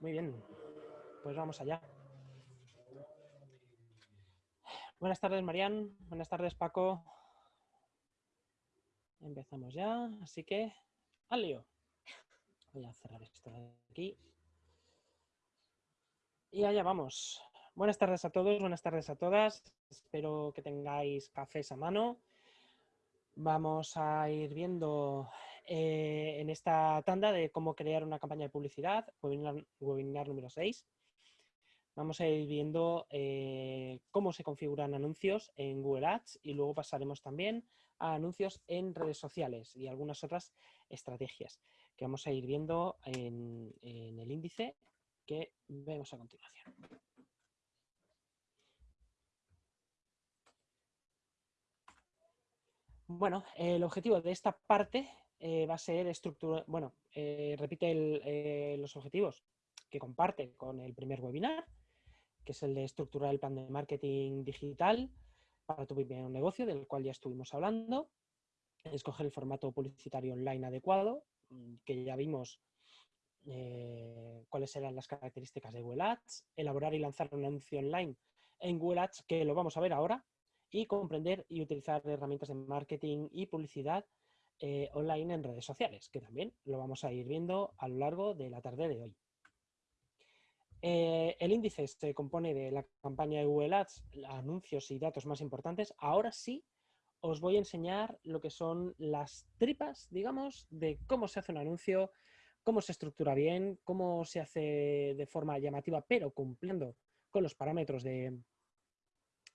Muy bien, pues vamos allá. Buenas tardes, Marian. Buenas tardes, Paco. Empezamos ya, así que al. Voy a cerrar esto de aquí. Y allá vamos. Buenas tardes a todos, buenas tardes a todas. Espero que tengáis cafés a mano. Vamos a ir viendo eh, en esta tanda de cómo crear una campaña de publicidad, webinar, número 6. Vamos a ir viendo eh, cómo se configuran anuncios en Google Ads y luego pasaremos también a anuncios en redes sociales y algunas otras estrategias que vamos a ir viendo en, el índice que vemos a continuación. Bueno, el objetivo de esta parte eh, va a ser estructura, bueno, eh, repite eh, los objetivos que comparte con el primer webinar, que es el de estructurar el plan de marketing digital para tu primer negocio, del cual ya estuvimos hablando, escoger el formato publicitario online adecuado, mm, que ya vimos cuáles eran las características de Google Ads, elaborar y lanzar un anuncio online en Google Ads, que lo vamos a ver ahora, y comprender y utilizar herramientas de marketing y publicidad eh, online en redes sociales, que también lo vamos a ir viendo a lo largo de la tarde de hoy. Eh, el índice se compone de la campaña de Google Ads, anuncios y datos más importantes. Ahora sí os voy a enseñar lo que son las tripas, digamos, de cómo se hace un anuncio, cómo se estructura bien, cómo se hace de forma llamativa, pero cumpliendo con los parámetros de,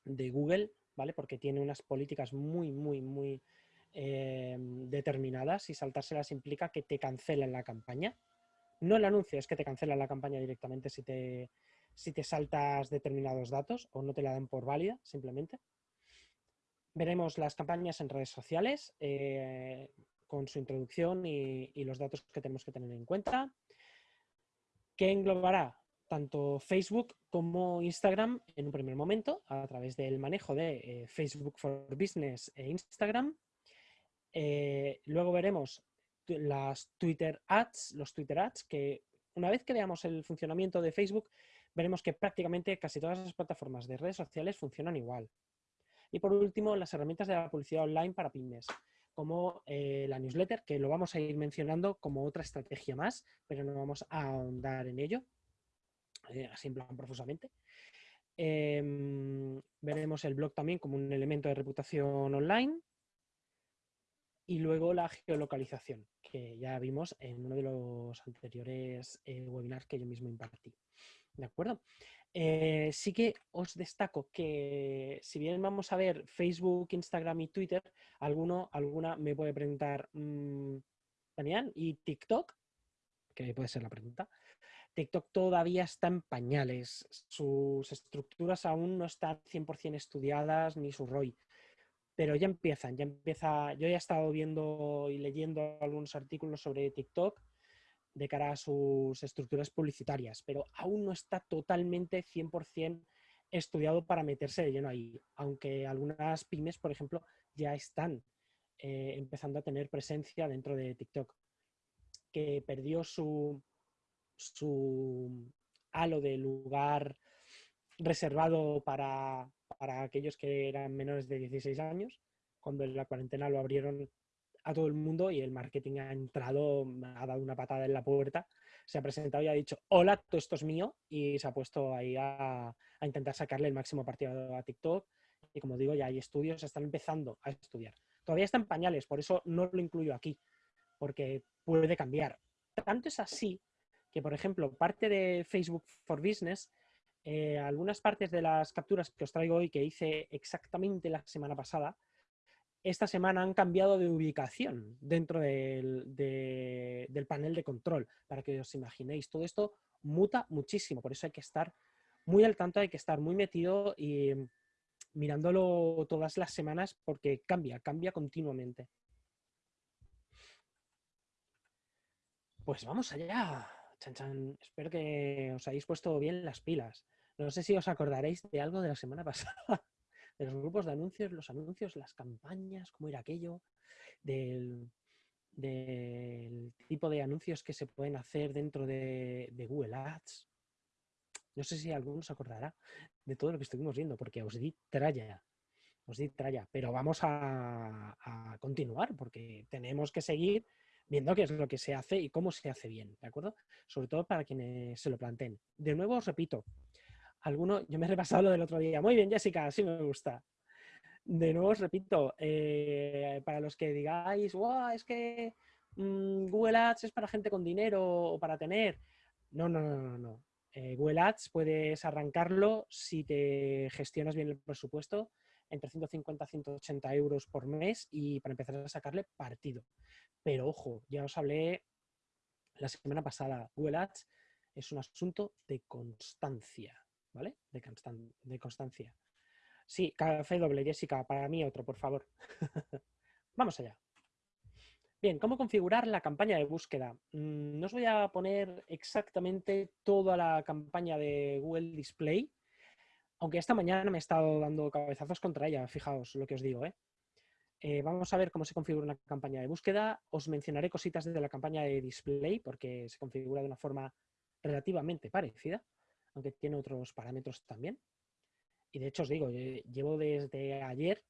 de Google, ¿vale? Porque tiene unas políticas muy, muy, muy Em, determinadas y saltárselas implica que te cancelen la campaña. No el anuncio, es que te cancelan la campaña directamente si te, si te saltas determinados datos o no te la dan por válida, simplemente. Veremos las campañas en redes sociales eh, con su introducción y, los datos que tenemos que tener en cuenta. que englobará? Tanto Facebook como Instagram en un primer momento a través del manejo de eh, Facebook for Business e Instagram eh, luego veremos las Twitter Ads, los Twitter Ads, que una vez que veamos el funcionamiento de Facebook, veremos que prácticamente casi todas las plataformas de redes sociales funcionan igual. Y por último, las herramientas de la publicidad online para pymes, como eh, la newsletter, que lo vamos a ir mencionando como otra estrategia más, pero no vamos a ahondar en ello, eh, así en plan profusamente. Em, veremos el blog también como un elemento de reputación online, y luego la geolocalización, que ya vimos en uno de los anteriores eh, webinars que yo mismo impartí. ¿De acuerdo? Eh, sí que os destaco que si bien vamos a ver Facebook, Instagram y Twitter, alguno, alguna me puede preguntar, mmm, Daniel, ¿y TikTok? Que puede ser la pregunta. TikTok todavía está en pañales, sus estructuras aún no están 100% estudiadas ni su ROI pero ya empiezan, ya empieza, yo ya he estado viendo y leyendo algunos artículos sobre TikTok de cara a sus estructuras publicitarias, pero aún no está totalmente 100% estudiado para meterse de lleno ahí, aunque algunas pymes, por ejemplo, ya están eh, empezando a tener presencia dentro de TikTok, que perdió su, su halo de lugar reservado para, para aquellos que eran menores de 16 años, cuando la cuarentena lo abrieron a todo el mundo y el marketing ha entrado, ha dado una patada en la puerta, se ha presentado y ha dicho, hola, todo esto es mío, y se ha puesto ahí a, intentar sacarle el máximo partido a TikTok. Y como digo, ya hay estudios, están empezando a estudiar. Todavía están pañales, por eso no lo incluyo aquí, porque puede cambiar. Tanto es así que, por ejemplo, parte de Facebook for Business eh, algunas partes de las capturas que os traigo hoy que hice exactamente la semana pasada, esta semana han cambiado de ubicación dentro del, del, panel de control, para que os imaginéis. Todo esto muta muchísimo, por eso hay que estar muy al tanto, hay que estar muy metido y mirándolo todas las semanas porque cambia, cambia continuamente. Pues vamos allá. Chan, chan. Espero que os hayáis puesto bien las pilas. No sé si os acordaréis de algo de la semana pasada, de los grupos de anuncios, los anuncios, las campañas, cómo era aquello, del, tipo de anuncios que se pueden hacer dentro de, Google Ads. No sé si alguno se acordará de todo lo que estuvimos viendo, porque os di tralla, os di tralla, pero vamos a, a continuar porque tenemos que seguir viendo qué es lo que se hace y cómo se hace bien, ¿de acuerdo? Sobre todo para quienes se lo planteen. De nuevo os repito, alguno, yo me he repasado lo del otro día. Muy bien, Jessica, sí me gusta. De nuevo os repito, eh, para los que digáis, wow, es que mm, Google Ads es para gente con dinero o para tener. No, no, no, no. no. Eh, Google Ads puedes arrancarlo si te gestionas bien el presupuesto entre 150 y 180 euros por mes y para empezar a sacarle partido. Pero ojo, ya os hablé la semana pasada, Google Ads es un asunto de constancia. ¿Vale? De, constancia. Sí, café doble, Jessica, para mí otro, por favor. Vamos allá. Bien, ¿cómo configurar la campaña de búsqueda? Mm, no os voy a poner exactamente toda la campaña de Google Display, aunque esta mañana me he estado dando cabezazos contra ella, fijaos lo que os digo. ¿eh? Eh, vamos a ver cómo se configura una campaña de búsqueda. Os mencionaré cositas de la campaña de display porque se configura de una forma relativamente parecida aunque tiene otros parámetros también. Y de hecho os digo, llevo desde ayer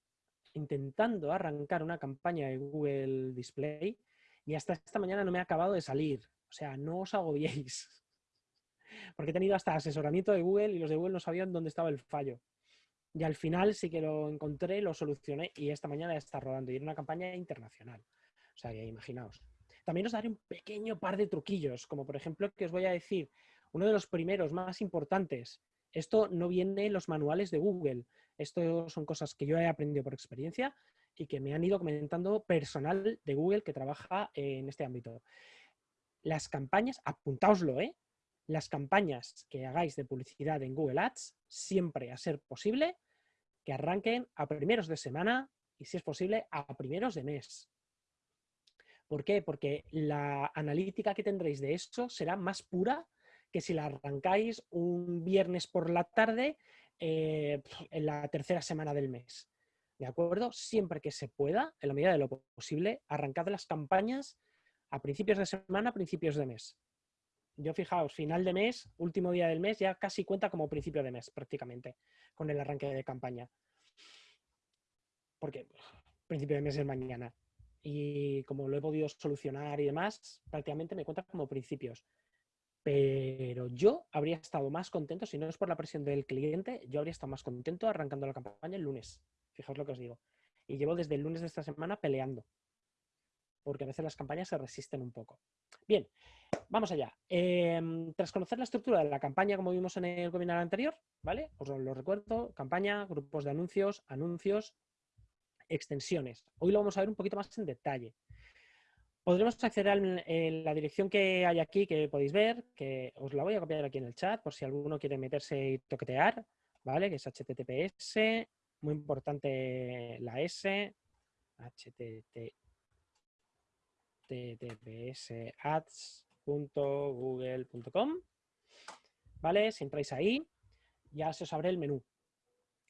intentando arrancar una campaña de Google Display y hasta esta mañana no me ha acabado de salir. O sea, no os agobiéis. Porque he tenido hasta asesoramiento de Google y los de Google no sabían dónde estaba el fallo. Y al final sí que lo encontré, lo solucioné y esta mañana ya está rodando. Y era una campaña internacional. O sea, que imaginaos. También os daré un pequeño par de truquillos, como por ejemplo que os voy a decir uno de los primeros más importantes. Esto no viene en los manuales de Google. Esto son cosas que yo he aprendido por experiencia y que me han ido comentando personal de Google que trabaja en este ámbito. Las campañas, apuntaoslo, ¿eh? Las campañas que hagáis de publicidad en Google Ads, siempre a ser posible, que arranquen a primeros de semana y, si es posible, a primeros de mes. ¿Por qué? Porque la analítica que tendréis de esto será más pura que si la arrancáis un viernes por la tarde eh, en la tercera semana del mes. ¿De acuerdo? Siempre que se pueda, en la medida de lo posible, arrancad las campañas a principios de semana, principios de mes. Yo fijaos, final de mes, último día del mes, ya casi cuenta como principio de mes prácticamente con el arranque de campaña. Porque principio de mes es mañana. Y como lo he podido solucionar y demás, prácticamente me cuenta como principios. Pero yo habría estado más contento, si no es por la presión del cliente, yo habría estado más contento arrancando la campaña el lunes. Fijaos lo que os digo. Y llevo desde el lunes de esta semana peleando. Porque a veces las campañas se resisten un poco. Bien, vamos allá. Em, tras conocer la estructura de la campaña, como vimos en el webinar anterior, ¿vale? Os lo recuerdo, campaña, grupos de anuncios, anuncios, extensiones. Hoy lo vamos a ver un poquito más en detalle. Podremos acceder a la dirección que hay aquí, que podéis ver, que os la voy a copiar aquí en el chat, por si alguno quiere meterse y toquetear, ¿vale? Que es https, muy importante la S, https ads.google.com, ¿vale? Si entráis ahí, ya se os abre el menú.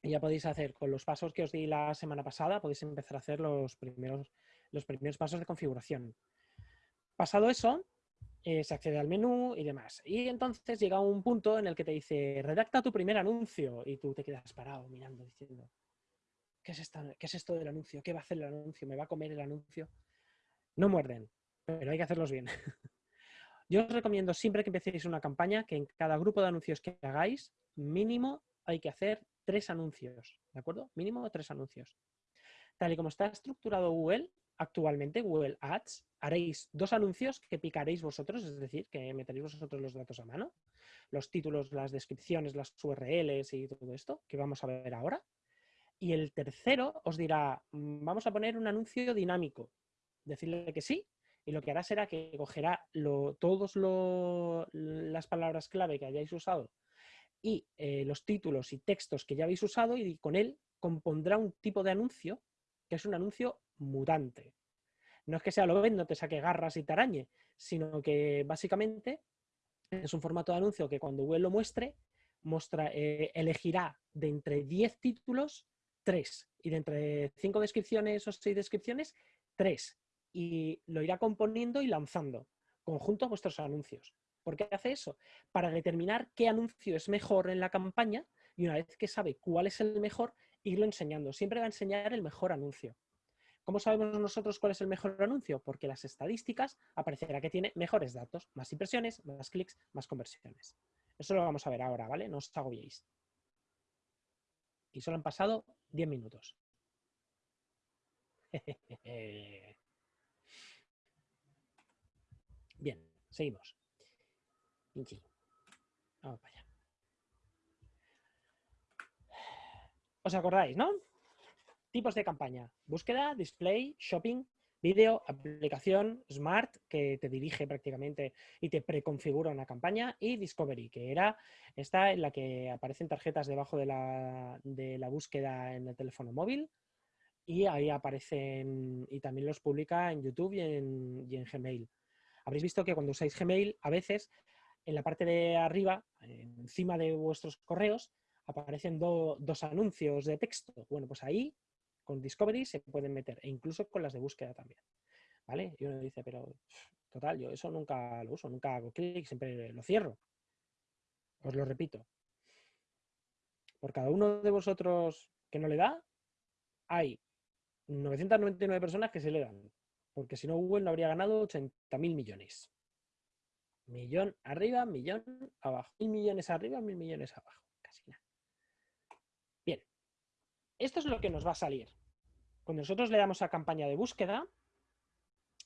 Y ya podéis hacer, con los pasos que os di la semana pasada, podéis empezar a hacer los primeros los primeros pasos de configuración. Pasado eso, eh, se accede al menú y demás. Y entonces llega un punto en el que te dice, redacta tu primer anuncio. Y tú te quedas parado mirando, diciendo, ¿qué es, ¿qué es esto del anuncio? ¿Qué va a hacer el anuncio? ¿Me va a comer el anuncio? No muerden, pero hay que hacerlos bien. Yo os recomiendo siempre que empecéis una campaña que en cada grupo de anuncios que hagáis, mínimo hay que hacer tres anuncios, ¿de acuerdo? Mínimo tres anuncios. Tal y como está estructurado Google, actualmente Google Ads, haréis dos anuncios que picaréis vosotros, es decir, que meteréis vosotros los datos a mano, los títulos, las descripciones, las URLs y todo esto, que vamos a ver ahora. Y el tercero os dirá, mm, vamos a poner un anuncio dinámico. Decirle que sí, y lo que hará será que cogerá todas las palabras clave que hayáis usado y eh, los títulos y textos que ya habéis usado y con él compondrá un tipo de anuncio que es un anuncio mutante. No es que sea lo no te saque garras y te arañe, sino que básicamente es un formato de anuncio que cuando Google lo muestre, eh, elegirá de entre 10 títulos, 3. Y de entre 5 descripciones o 6 descripciones, 3. y lo irá componiendo y lanzando conjunto a vuestros anuncios. ¿Por qué hace eso? Para determinar qué anuncio es mejor en la campaña y una vez que sabe cuál es el mejor, irlo enseñando. Siempre va a enseñar el mejor anuncio. ¿Cómo sabemos nosotros cuál es el mejor anuncio? Porque las estadísticas aparecerá que tiene mejores datos, más impresiones, más clics, más conversiones. Eso lo vamos a ver ahora, ¿vale? No os agobiéis. Y solo han pasado 10 minutos. Bien, seguimos. Vamos para allá. ¿Os acordáis, no? Tipos de campaña. Búsqueda, display, shopping, vídeo, aplicación, smart, que te dirige prácticamente y te preconfigura una campaña, y discovery, que era esta en la que aparecen tarjetas debajo de la, de la búsqueda en el teléfono móvil, y ahí aparecen, y también los publica en YouTube y en, y en Gmail. Habréis visto que cuando usáis Gmail, a veces en la parte de arriba, encima de vuestros correos, aparecen dos anuncios de texto. Bueno, pues ahí con Discovery se pueden meter, e incluso con las de búsqueda también. ¿Vale? Y uno dice, pero total, yo eso nunca lo uso, nunca hago clic, siempre lo cierro. Os lo repito. Por cada uno de vosotros que no le da, hay 999 personas que se le dan. Porque si no, Google no habría ganado 80.000 millones. Millón arriba, millón abajo. Mil millones arriba, mil millones abajo. Casi nada. Esto es lo que nos va a salir. Cuando nosotros le damos a campaña de búsqueda,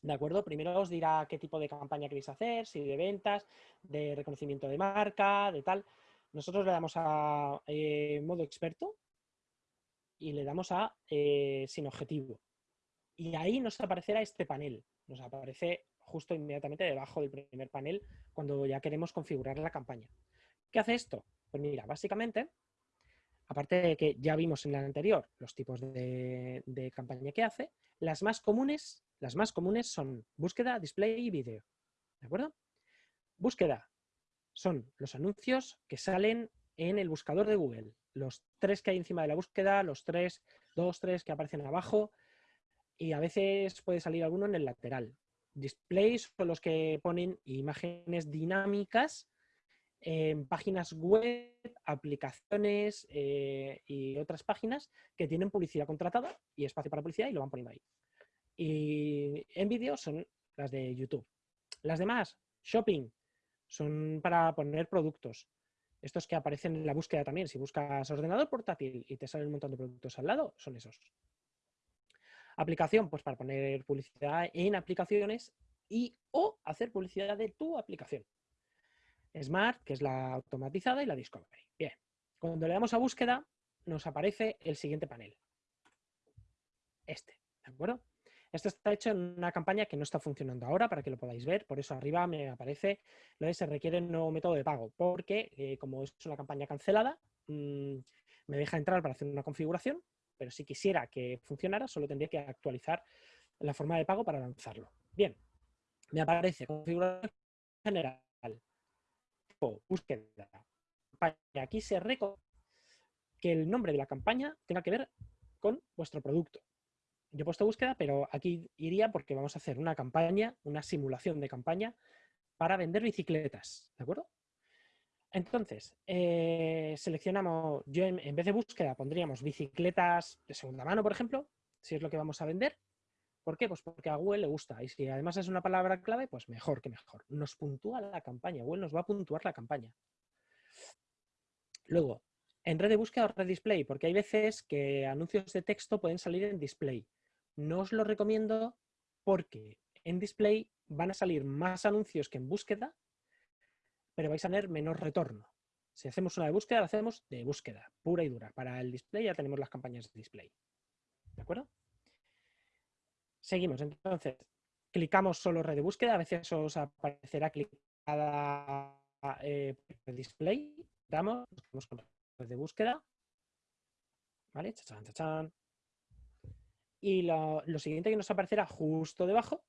¿de acuerdo? Primero os dirá qué tipo de campaña queréis hacer, si de ventas, de reconocimiento de marca, de tal. Nosotros le damos a eh, modo experto y le damos a eh, sin objetivo. Y ahí nos aparecerá este panel. Nos aparece justo inmediatamente debajo del primer panel cuando ya queremos configurar la campaña. ¿Qué hace esto? Pues mira, básicamente, aparte de que ya vimos en la anterior los tipos de, campaña que hace, las más comunes, las más comunes son búsqueda, display y vídeo. ¿De acuerdo? Búsqueda son los anuncios que salen en el buscador de Google. Los tres que hay encima de la búsqueda, los tres, dos, tres que aparecen abajo, y a veces puede salir alguno en el lateral displays son los que ponen imágenes dinámicas en páginas web, aplicaciones eh, y otras páginas que tienen publicidad contratada y espacio para publicidad y lo van poniendo ahí. Y en vídeo son las de YouTube. Las demás, shopping, son para poner productos. Estos que aparecen en la búsqueda también. Si buscas ordenador portátil y te salen un montón de productos al lado, son esos. Aplicación, pues para poner publicidad en aplicaciones y o hacer publicidad de tu aplicación. Smart, que es la automatizada, y la Discovery. Bien, cuando le damos a búsqueda, nos aparece el siguiente panel. Este, ¿de acuerdo? Esto está hecho en una campaña que no está funcionando ahora, para que lo podáis ver. Por eso arriba me aparece lo de se requiere un nuevo método de pago, porque eh, como es una campaña cancelada, mm, me deja entrar para hacer una configuración, pero si quisiera que funcionara, solo tendría que actualizar la forma de pago para lanzarlo. Bien, me aparece configuración general, búsqueda. Aquí se reconoce que el nombre de la campaña tenga que ver con vuestro producto. Yo he puesto búsqueda, pero aquí iría porque vamos a hacer una campaña, una simulación de campaña para vender bicicletas, ¿de acuerdo? Entonces, eh, seleccionamos, yo en, vez de búsqueda pondríamos bicicletas de segunda mano, por ejemplo, si es lo que vamos a vender. ¿Por qué? Pues porque a Google le gusta. Y si además es una palabra clave, pues mejor que mejor. Nos puntúa la campaña. Google nos va a puntuar la campaña. Luego, en red de búsqueda o red display, porque hay veces que anuncios de texto pueden salir en display. No os lo recomiendo porque en display van a salir más anuncios que en búsqueda pero vais a tener menos retorno. Si hacemos una de búsqueda, la hacemos de búsqueda, pura y dura. Para el display ya tenemos las campañas de display. ¿De acuerdo? Seguimos. Entonces, clicamos solo red de búsqueda. A veces os aparecerá clicada eh, display. Damos, buscamos con red de búsqueda. ¿Vale? Chachán, chachán. Y lo, siguiente que nos aparecerá justo debajo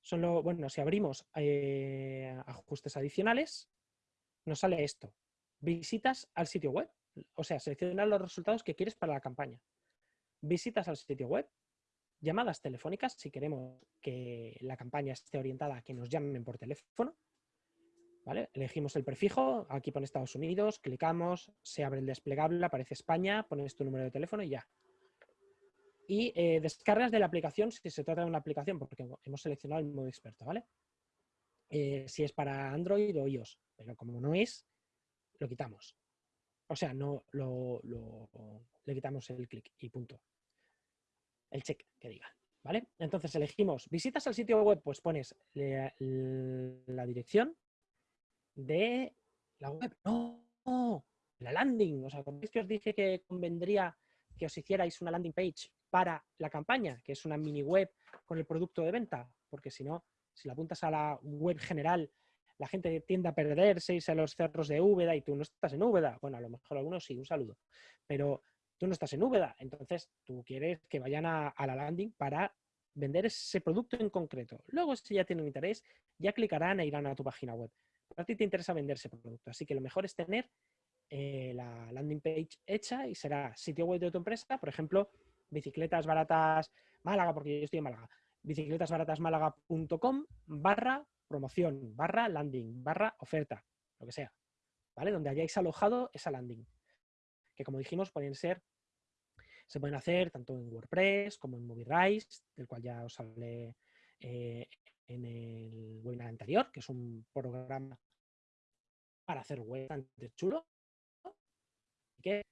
son lo, bueno, si abrimos eh, ajustes adicionales, nos sale esto. Visitas al sitio web. O sea, seleccionar los resultados que quieres para la campaña. Visitas al sitio web. Llamadas telefónicas si queremos que la campaña esté orientada a que nos llamen por teléfono. ¿Vale? Elegimos el prefijo, aquí pone Estados Unidos, clicamos, se abre el desplegable, aparece España, pones tu número de teléfono y ya. Y eh, descargas de la aplicación si se trata de una aplicación, porque hemos seleccionado el modo experto, ¿vale? Eh, si es para Android o iOS, pero como no es, lo quitamos. O sea, no lo, le quitamos el clic y punto. El check que diga. ¿Vale? Entonces elegimos visitas al sitio web, pues pones la, dirección de la web. No, la landing. O sea, es que os dije que convendría que os hicierais una landing page para la campaña, que es una mini web con el producto de venta, porque si no, si la apuntas a la web general la gente tiende a perderse, irse a los cerros de Úbeda y tú no estás en Úbeda. Bueno, a lo mejor algunos sí, un saludo. Pero tú no estás en Úbeda, entonces tú quieres que vayan a, la landing para vender ese producto en concreto. Luego, si ya tienen interés, ya clicarán e irán a tu página web. a ti te interesa vender ese producto, así que lo mejor es tener eh, la landing page hecha y será sitio web de tu empresa, por ejemplo, bicicletas baratas Málaga, porque yo estoy en Málaga, bicicletasbaratasmálaga.com barra promoción, barra landing, barra oferta, lo que sea, ¿vale? Donde hayáis alojado esa landing. Que como dijimos, pueden ser, se pueden hacer tanto en WordPress como en MovieRise, del cual ya os hablé eh, en el webinar anterior, que es un programa para hacer web bastante chulo, que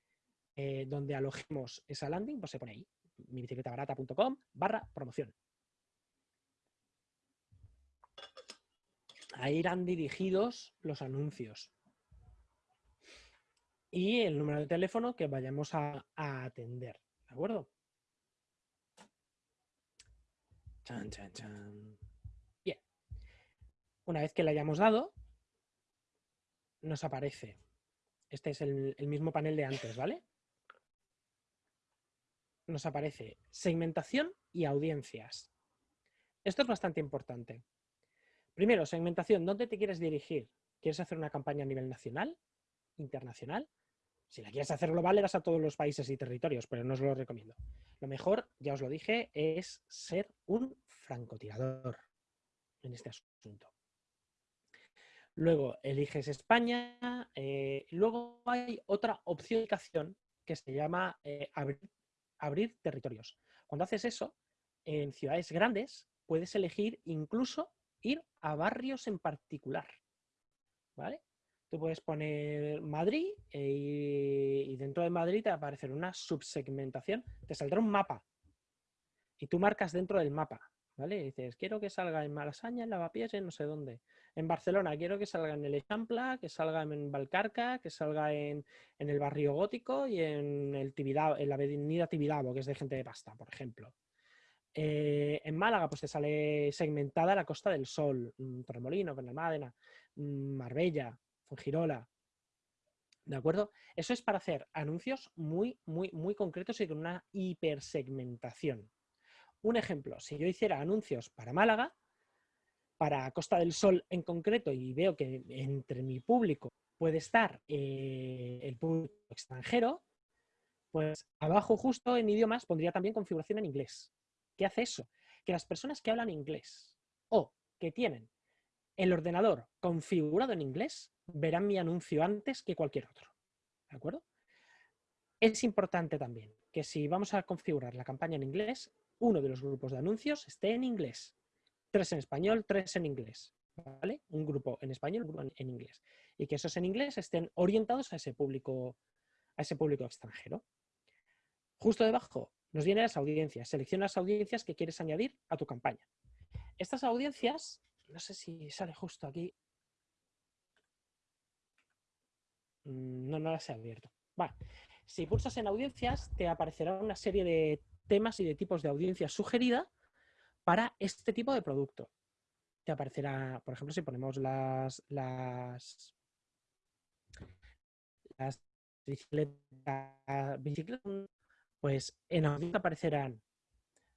eh, donde alojemos esa landing, pues se pone ahí, mi bicicletabarata.com barra promoción. Ahí irán dirigidos los anuncios. Y el número de teléfono que vayamos a, atender. ¿De acuerdo? Bien. Una vez que le hayamos dado, nos aparece. Este es el mismo panel de antes, ¿vale? Nos aparece segmentación y audiencias. Esto es bastante importante. Primero, segmentación. ¿Dónde te quieres dirigir? ¿Quieres hacer una campaña a nivel nacional? ¿Internacional? Si la quieres hacer global, le das a todos los países y territorios, pero no os lo recomiendo. Lo mejor, ya os lo dije, es ser un francotirador en este asunto. Luego eliges España. Eh, luego hay otra opción que se llama eh, abrir territorios. Cuando haces eso, en ciudades grandes puedes elegir incluso ir a barrios en particular. ¿Vale? Tú puedes poner Madrid eh, y dentro de Madrid te va a aparecer una subsegmentación, te saldrá un mapa y tú marcas dentro del mapa, ¿vale? dices, quiero que salga en Malasaña, en Lavapiés, en no sé dónde. En Barcelona quiero que salga en el Echampla, que salga en Valcarca, que salga en, el barrio gótico y en, el en la avenida Tibidabo, que es de gente de pasta, por ejemplo. Eh, en Málaga pues te sale segmentada la Costa del Sol, mm, Torremolino, Benalmádena, mm, Marbella, Fuengirola. ¿De acuerdo? Eso es para hacer anuncios muy, muy, muy concretos y con una hipersegmentación. Un ejemplo, si yo hiciera anuncios para Málaga, para Costa del Sol en concreto, y veo que entre mi público puede estar eh, el público extranjero, pues abajo justo en idiomas pondría también configuración en inglés. ¿Qué hace eso? Que las personas que hablan inglés o que tienen el ordenador configurado en inglés verán mi anuncio antes que cualquier otro. ¿De acuerdo? Es importante también que si vamos a configurar la campaña en inglés, uno de los grupos de anuncios esté en inglés. Tres en español, tres en inglés. ¿Vale? Un grupo en español, un grupo en inglés. Y que esos en inglés estén orientados a ese público, a ese público extranjero. Justo debajo, nos vienen las audiencias. Selecciona las audiencias que quieres añadir a tu campaña. Estas audiencias, no sé si sale justo aquí. Mm, no, no las he abierto. Si pulsas en audiencias, te aparecerá una serie de temas y de tipos de audiencias sugerida para este tipo de producto. Te aparecerá, por ejemplo, si ponemos las, las, las bicicletas, bicicletas pues en audiencia aparecerán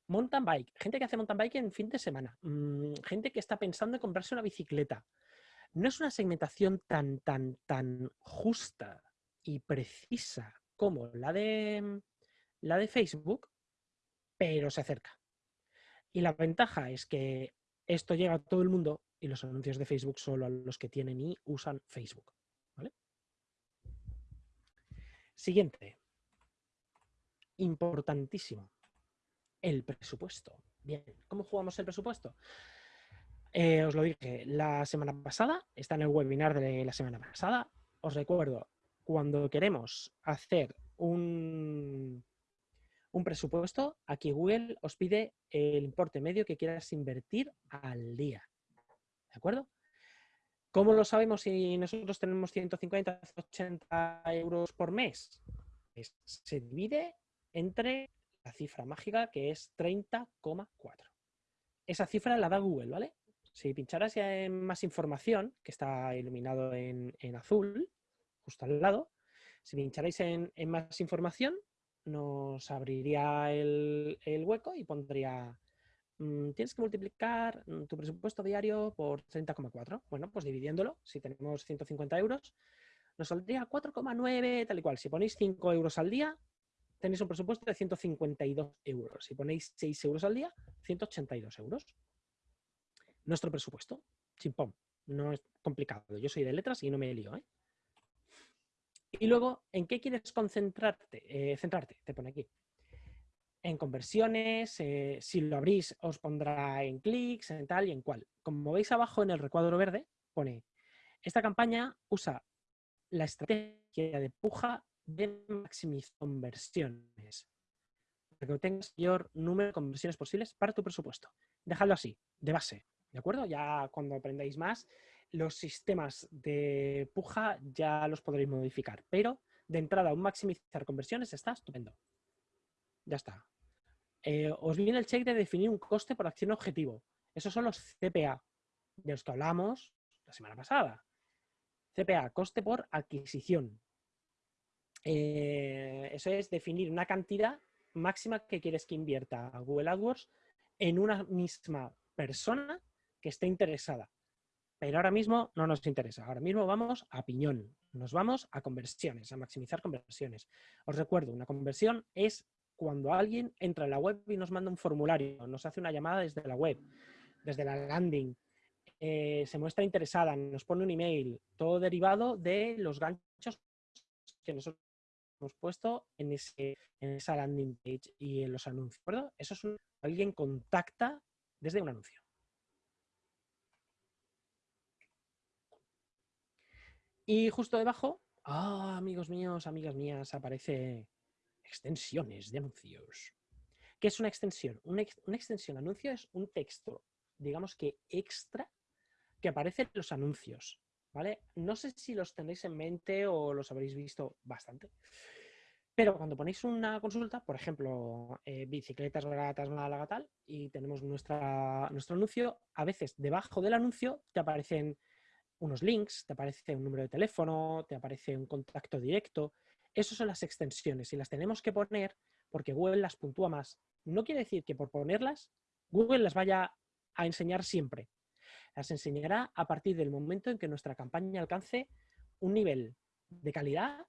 mountain bike, gente que hace mountain bike en fin de semana, mm, gente que está pensando en comprarse una bicicleta. No es una segmentación tan, tan, tan justa y precisa como la de, la de Facebook, pero se acerca. Y la ventaja es que esto llega a todo el mundo y los anuncios de Facebook solo a los que tienen y usan Facebook. Siguiente. Importantísimo. El presupuesto. Bien, ¿cómo jugamos el presupuesto? Eh, os lo dije la semana pasada, está en el webinar de la semana pasada. Os recuerdo, cuando queremos hacer un, un presupuesto, aquí Google os pide el importe medio que quieras invertir al día. ¿De acuerdo? ¿Cómo lo sabemos si nosotros tenemos 150, 180 euros por mes? se divide entre cifra mágica que es 30,4. Esa cifra la da Google, ¿vale? Si pincharas en más información, que está iluminado en, azul, justo al lado, si pincharais en, más información, nos abriría el, hueco y pondría mm, tienes que multiplicar mm, tu presupuesto diario por 30,4. Bueno, pues dividiéndolo, si tenemos 150 euros, nos saldría 4,9 tal y cual. Si ponéis 5 euros al día, tenéis un presupuesto de 152 euros. Si ponéis 6 euros al día, 182 euros. Nuestro presupuesto, chimpón. No es complicado. Yo soy de letras y no me lío. ¿eh? Y luego, ¿en qué quieres concentrarte? Eh, centrarte, te pone aquí. En conversiones, eh, si lo abrís os pondrá en clics, en tal y en cual. Como veis abajo en el recuadro verde, pone, esta campaña usa la estrategia de puja de maximizar conversiones. Para que obtengas mayor número de conversiones posibles para tu presupuesto. Dejadlo así, de base. ¿De acuerdo? Ya cuando aprendáis más, los sistemas de puja ya los podréis modificar. Pero de entrada, un maximizar conversiones está estupendo. Ya está. Eh, os viene el check de definir un coste por acción objetivo. Esos son los CPA, de los que hablamos la semana pasada. CPA, coste por adquisición. Eh, eso es definir una cantidad máxima que quieres que invierta Google AdWords en una misma persona que esté interesada. Pero ahora mismo no nos interesa. Ahora mismo vamos a piñón. Nos vamos a conversiones, a maximizar conversiones. Os recuerdo, una conversión es cuando alguien entra en la web y nos manda un formulario, nos hace una llamada desde la web, desde la landing, eh, se muestra interesada, nos pone un email, todo derivado de los ganchos que nosotros hemos puesto en, ese, en esa landing page y en los anuncios. ¿verdad? Eso es alguien contacta desde un anuncio. Y justo debajo, ah, amigos míos, amigas mías, aparece extensiones de anuncios. ¿Qué es una extensión? Una, una extensión anuncio es un texto, digamos que extra que aparece en los anuncios. No sé si los tenéis en mente o los habréis visto bastante. Pero cuando ponéis una consulta, por ejemplo, eh, bicicletas baratas Málaga tal, y tenemos nuestra, nuestro anuncio, a veces debajo del anuncio te aparecen unos links, te aparece un número de teléfono, te aparece un contacto directo. Esas son las extensiones y las tenemos que poner porque Google las puntúa más. No quiere decir que por ponerlas, Google las vaya a enseñar siempre. Las enseñará a partir del momento en que nuestra campaña alcance un nivel de calidad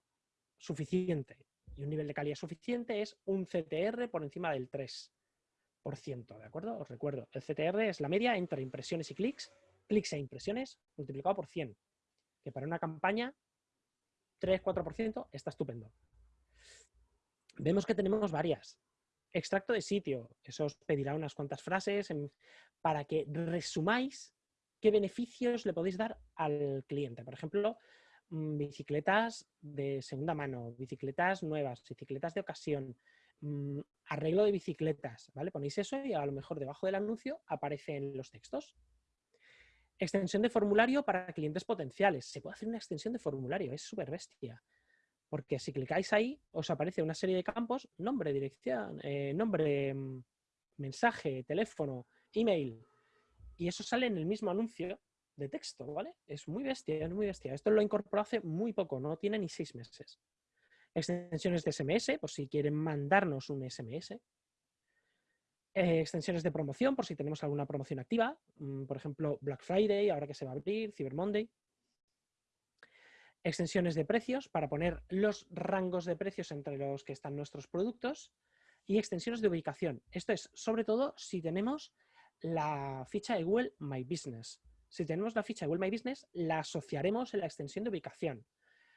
suficiente. Y un nivel de calidad suficiente es un CTR por encima del 3%, ¿de acuerdo? Os recuerdo, el CTR es la media entre impresiones y clics, clics e impresiones multiplicado por 100, que para una campaña 3-4% está estupendo. Vemos que tenemos varias. Extracto de sitio, eso os pedirá unas cuantas frases para que resumáis qué beneficios le podéis dar al cliente. Por ejemplo, mm, bicicletas de segunda mano, bicicletas nuevas, bicicletas de ocasión, mm, arreglo de bicicletas, ¿vale? Ponéis eso y a lo mejor debajo del anuncio aparecen los textos. Extensión de formulario para clientes potenciales. Se puede hacer una extensión de formulario, es súper bestia. Porque si clicáis ahí, os aparece una serie de campos, nombre, dirección, eh, nombre, mm, mensaje, teléfono, email, y eso sale en el mismo anuncio de texto, ¿vale? Es muy bestia, es muy bestia. Esto lo incorporó hace muy poco, no tiene ni seis meses. Extensiones de SMS, por si quieren mandarnos un SMS. Eh, extensiones de promoción, por si tenemos alguna promoción activa. Mm, por ejemplo, Black Friday, ahora que se va a abrir, Cyber Monday. Extensiones de precios, para poner los rangos de precios entre los que están nuestros productos. y extensiones de ubicación. Esto es sobre todo si tenemos la ficha de Google My Business. Si tenemos la ficha de Google My Business, la asociaremos en la extensión de ubicación.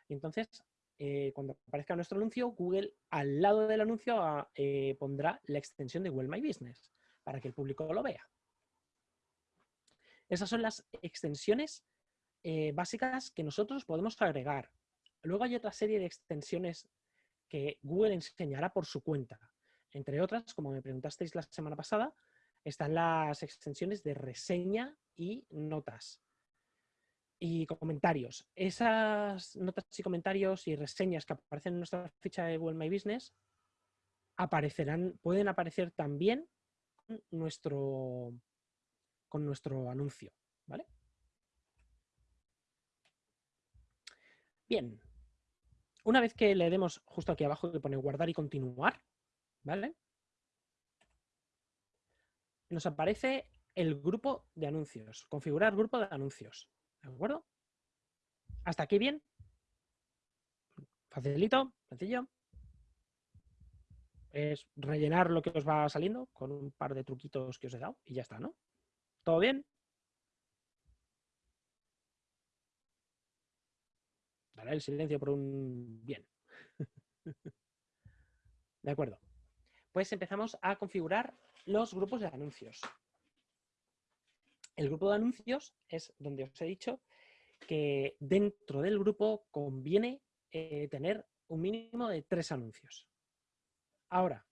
Y entonces, eh, cuando aparezca nuestro anuncio, Google al lado del anuncio ah, eh, pondrá la extensión de Google My Business para que el público lo vea. Esas son las extensiones eh, básicas que nosotros podemos agregar. Luego hay otra serie de extensiones que Google enseñará por su cuenta. Entre otras, como me preguntasteis la semana pasada, están las extensiones de reseña y notas. Y comentarios. Esas notas y comentarios y reseñas que aparecen en nuestra ficha de Google My Business aparecerán, pueden aparecer también con nuestro, con nuestro anuncio. ¿Vale? Bien. Una vez que le demos justo aquí abajo que pone guardar y continuar, ¿vale? Nos aparece el grupo de anuncios, configurar grupo de anuncios, ¿de acuerdo? ¿Hasta aquí bien? Facilito, sencillo. Es rellenar lo que os va saliendo con un par de truquitos que os he dado y ya está, ¿no? ¿Todo bien? Daré el silencio por un bien. De acuerdo pues empezamos a configurar los grupos de anuncios. El grupo de anuncios es donde os he dicho que dentro del grupo conviene eh, tener un mínimo de tres anuncios. Ahora,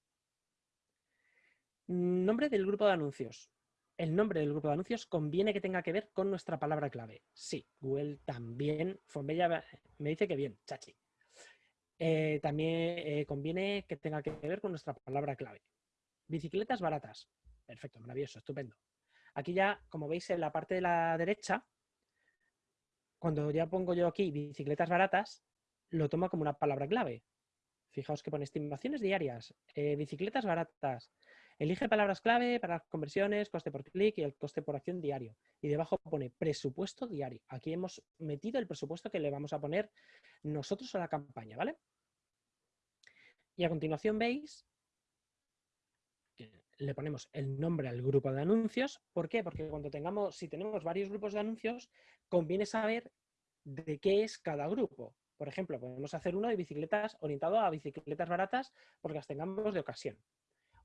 nombre del grupo de anuncios. El nombre del grupo de anuncios conviene que tenga que ver con nuestra palabra clave. Sí, Google también, Fonbella me dice que bien, chachi. Eh, también eh, conviene que tenga que ver con nuestra palabra clave. Bicicletas baratas. Perfecto, maravilloso, estupendo. Aquí ya, como veis en la parte de la derecha, cuando ya pongo yo aquí bicicletas baratas, lo toma como una palabra clave. Fijaos que pone estimaciones diarias, eh, bicicletas baratas. Elige palabras clave para conversiones, coste por clic y el coste por acción diario. Y debajo pone presupuesto diario. Aquí hemos metido el presupuesto que le vamos a poner nosotros a la campaña, ¿vale? Y a continuación veis le ponemos el nombre al grupo de anuncios. ¿Por qué? Porque cuando tengamos, si tenemos varios grupos de anuncios, conviene saber de qué es cada grupo. Por ejemplo, podemos hacer uno de bicicletas orientado a bicicletas baratas porque las tengamos de ocasión.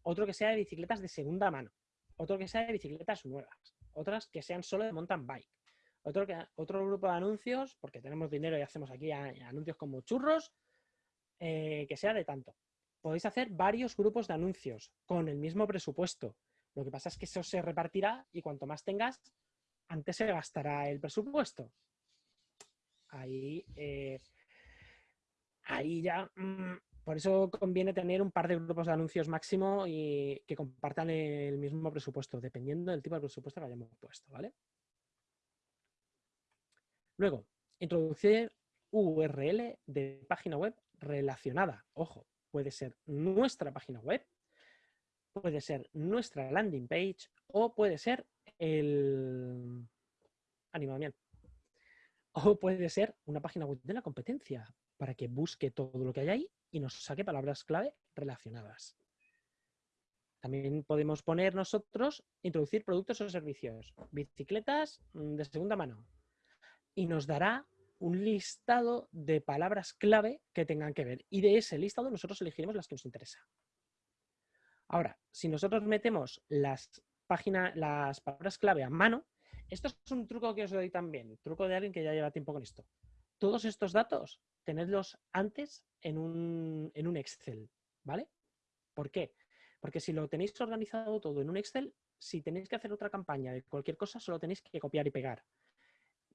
Otro que sea de bicicletas de segunda mano. Otro que sea de bicicletas nuevas. Otras que sean solo de mountain bike. Otro, que, otro grupo de anuncios, porque tenemos dinero y hacemos aquí anuncios como churros, eh, que sea de tanto podéis hacer varios grupos de anuncios con el mismo presupuesto. Lo que pasa es que eso se repartirá y cuanto más tengas, antes se gastará el presupuesto. Ahí, eh, ahí ya... Mm, por eso conviene tener un par de grupos de anuncios máximo y que compartan el mismo presupuesto, dependiendo del tipo de presupuesto que hayamos puesto, ¿vale? Luego, introducir URL de página web relacionada. Ojo, puede ser nuestra página web, puede ser nuestra landing page o puede ser el animamiento. O puede ser una página web de la competencia para que busque todo lo que hay ahí y nos saque palabras clave relacionadas. También podemos poner nosotros, introducir productos o servicios, bicicletas mm, de segunda mano. Y nos dará un listado de palabras clave que tengan que ver. Y de ese listado nosotros elegiremos las que nos interesan. Ahora, si nosotros metemos las, páginas, las palabras clave a mano, esto es un truco que os doy también, truco de alguien que ya lleva tiempo con esto. Todos estos datos, tenedlos antes en un, en un Excel, ¿vale? ¿Por qué? Porque si lo tenéis organizado todo en un Excel, si tenéis que hacer otra campaña de cualquier cosa, solo tenéis que copiar y pegar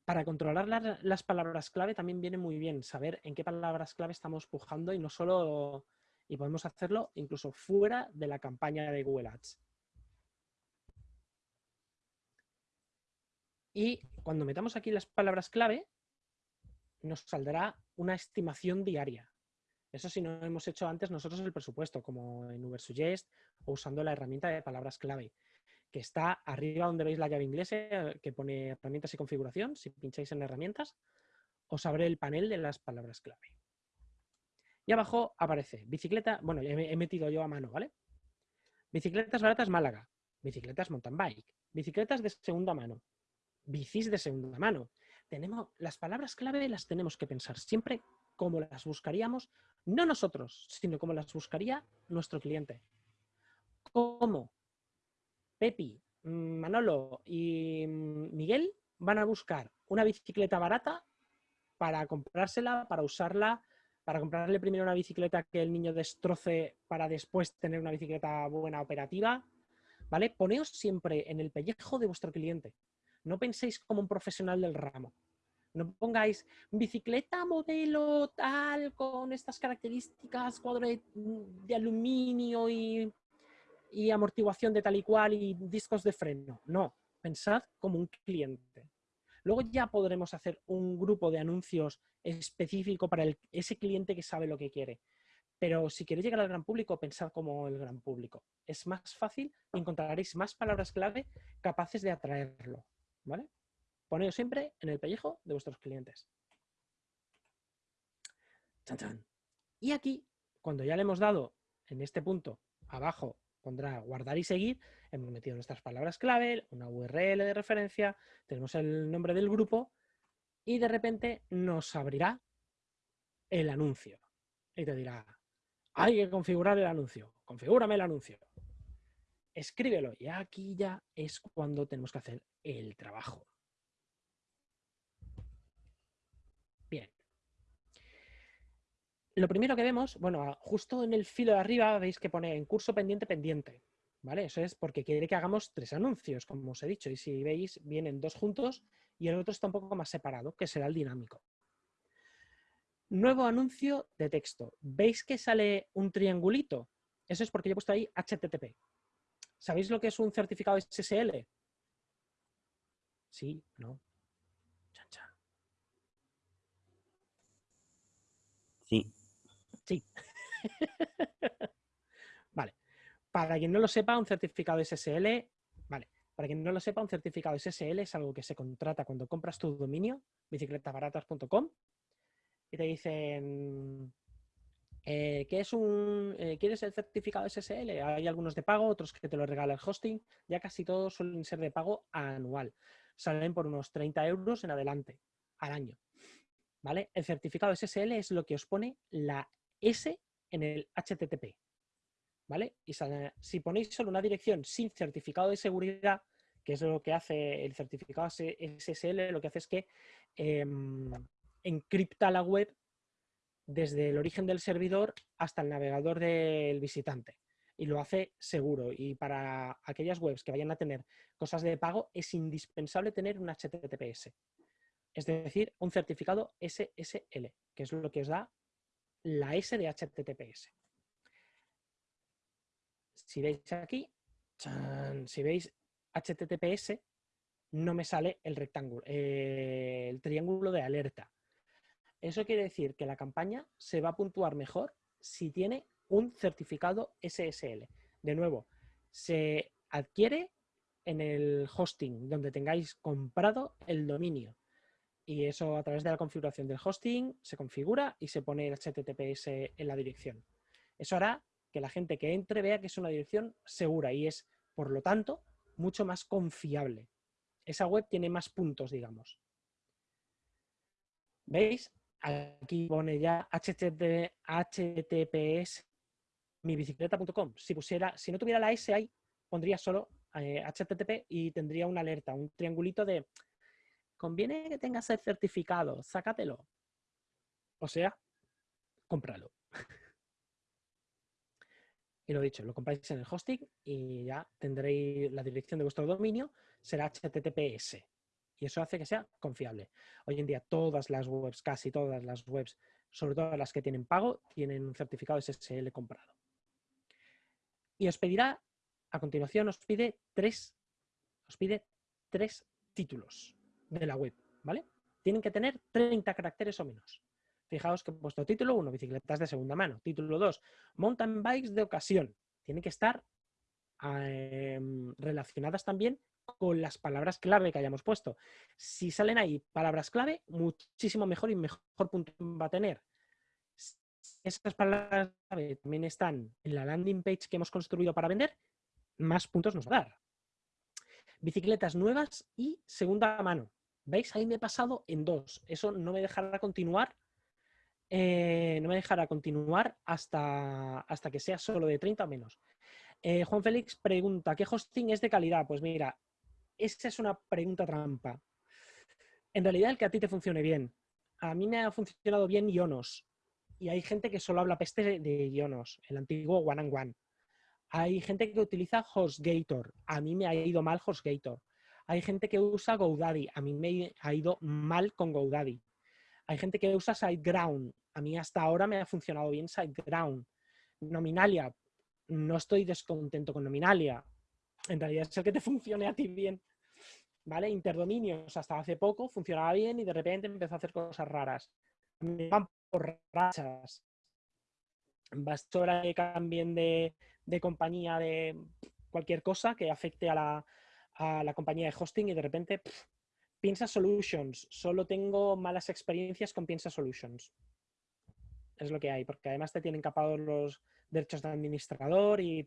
para controlar las, palabras clave también viene muy bien saber en qué palabras clave estamos pujando y no solo, y podemos hacerlo incluso fuera de la campaña de Google Ads. Y cuando metamos aquí las palabras clave, nos saldrá una estimación diaria. Eso si no hemos hecho antes nosotros el presupuesto, como en Ubersuggest o usando la herramienta de palabras clave que está arriba donde veis la llave inglesa que pone herramientas y configuración. Si pincháis en herramientas, os abre el panel de las palabras clave. Y abajo aparece bicicleta, bueno, he metido yo a mano, ¿vale? Bicicletas baratas Málaga, bicicletas mountain bike, bicicletas de segunda mano, bicis de segunda mano. Tenemos, las palabras clave las tenemos que pensar siempre como las buscaríamos, no nosotros, sino como las buscaría nuestro cliente. ¿Cómo? Pepi, mm, Manolo y mm, Miguel van a buscar una bicicleta barata para comprársela, para usarla, para comprarle primero una bicicleta que el niño destroce para después tener una bicicleta buena operativa, ¿vale? Poneos siempre en el pellejo de vuestro cliente. No penséis como un profesional del ramo. No pongáis bicicleta modelo tal con estas características, cuadro de, aluminio y, y amortiguación de tal y cual y discos de freno. No, pensad como un cliente. Luego ya podremos hacer un grupo de anuncios específico para ese cliente que sabe lo que quiere. Pero si queréis llegar al gran público, pensad como el gran público. Es más fácil encontraréis más palabras clave capaces de atraerlo. ¿Vale? Poneos siempre en el pellejo de vuestros clientes. Y aquí, cuando ya le hemos dado en este punto abajo pondrá guardar y seguir, hemos metido nuestras palabras clave, una URL de referencia, tenemos el nombre del grupo y de repente nos abrirá el anuncio. Y te dirá, hay que configurar el anuncio, configúrame el anuncio. Escríbelo y aquí ya es cuando tenemos que hacer el trabajo. Bien. Lo primero que vemos, bueno, justo en el filo de arriba veis que pone en curso pendiente pendiente. ¿Vale? Eso es porque quiere que hagamos tres anuncios, como os he dicho. Y si veis, vienen dos juntos y el otro está un poco más separado, que será el dinámico. Nuevo anuncio de texto. ¿Veis que sale un triangulito? Eso es porque yo he puesto ahí HTTP. ¿Sabéis lo que es un certificado SSL? Sí, no. Sí. Sí. vale. Para quien no lo sepa, un certificado SSL, vale, para quien no lo sepa, un certificado SSL es algo que se contrata cuando compras tu dominio, bicicletabaratas.com, y te dicen, eh, ¿qué es un, eh, ¿quieres el certificado SSL? Hay algunos de pago, otros que te lo regala el hosting, ya casi todos suelen ser de pago anual. Salen por unos 30 euros en adelante al año. ¿Vale? El certificado SSL es lo que os pone la S en el HTTP. ¿Vale? Y si ponéis solo una dirección sin certificado de seguridad, que es lo que hace el certificado SSL, lo que hace es que em, encripta la web desde el origen del servidor hasta el navegador del visitante. Y lo hace seguro. Y para aquellas webs que vayan a tener cosas de pago, es indispensable tener un HTTPS. Es decir, un certificado SSL, que es lo que os da la S de HTTPS. Si veis aquí, si veis HTTPS, no me sale el rectángulo, eh, el triángulo de alerta. Eso quiere decir que la campaña se va a puntuar mejor si tiene un certificado SSL. De nuevo, se adquiere en el hosting donde tengáis comprado el dominio. Y eso a través de la configuración del hosting se configura y se pone el HTTPS en la dirección. Eso hará que la gente que entre vea que es una dirección segura y es, por lo tanto, mucho más confiable. Esa web tiene más puntos, digamos. ¿Veis? Aquí pone ya https mibicicleta.com. Si si no tuviera la S ahí, pondría solo http eh, y tendría una alerta, un triangulito de conviene que tengas el certificado, sácatelo. O sea, cómpralo. y lo dicho, lo compráis en el hosting y ya tendréis la dirección de vuestro dominio, será HTTPS. Y eso hace que sea confiable. Hoy en día todas las webs, casi todas las webs, sobre todo las que tienen pago, tienen un certificado SSL comprado. Y os pedirá, a continuación, os pide tres, os pide tres títulos de la web, ¿vale? Tienen que tener 30 caracteres o menos. Fijaos que he puesto título 1, bicicletas de segunda mano. Título 2, mountain bikes de ocasión. Tienen que estar em, relacionadas también con las palabras clave que hayamos puesto. Si salen ahí palabras clave, muchísimo mejor y mejor punto va a tener. Esas palabras clave también están en la landing page que hemos construido para vender, más puntos nos va a dar. Bicicletas nuevas y segunda mano. ¿Veis? Ahí me he pasado en dos. Eso no me dejará continuar. Eh, no me dejará continuar hasta, hasta que sea solo de 30 o menos. Eh, Juan Félix pregunta, ¿qué hosting es de calidad? Pues mira, esa es una pregunta trampa. En realidad el que a ti te funcione bien. A mí me ha funcionado bien Ionos. Y hay gente que solo habla peste de Ionos, el antiguo One and One. Hay gente que utiliza HostGator. A mí me ha ido mal HostGator. Hay gente que usa GoDaddy. A mí me ha ido mal con GoDaddy. Hay gente que usa SiteGround. A mí hasta ahora me ha funcionado bien SiteGround. Nominalia. No estoy descontento con Nominalia. En realidad es el que te funcione a ti bien. ¿Vale? Interdominios hasta hace poco funcionaba bien y de repente empezó a hacer cosas raras. Me van por rachas. Basta que cambien de compañía de cualquier cosa que afecte a la, a la compañía de hosting y de repente Piensa Solutions. Solo tengo malas experiencias con Piensa Solutions. Es lo que hay, porque además te tienen capados los derechos de administrador y...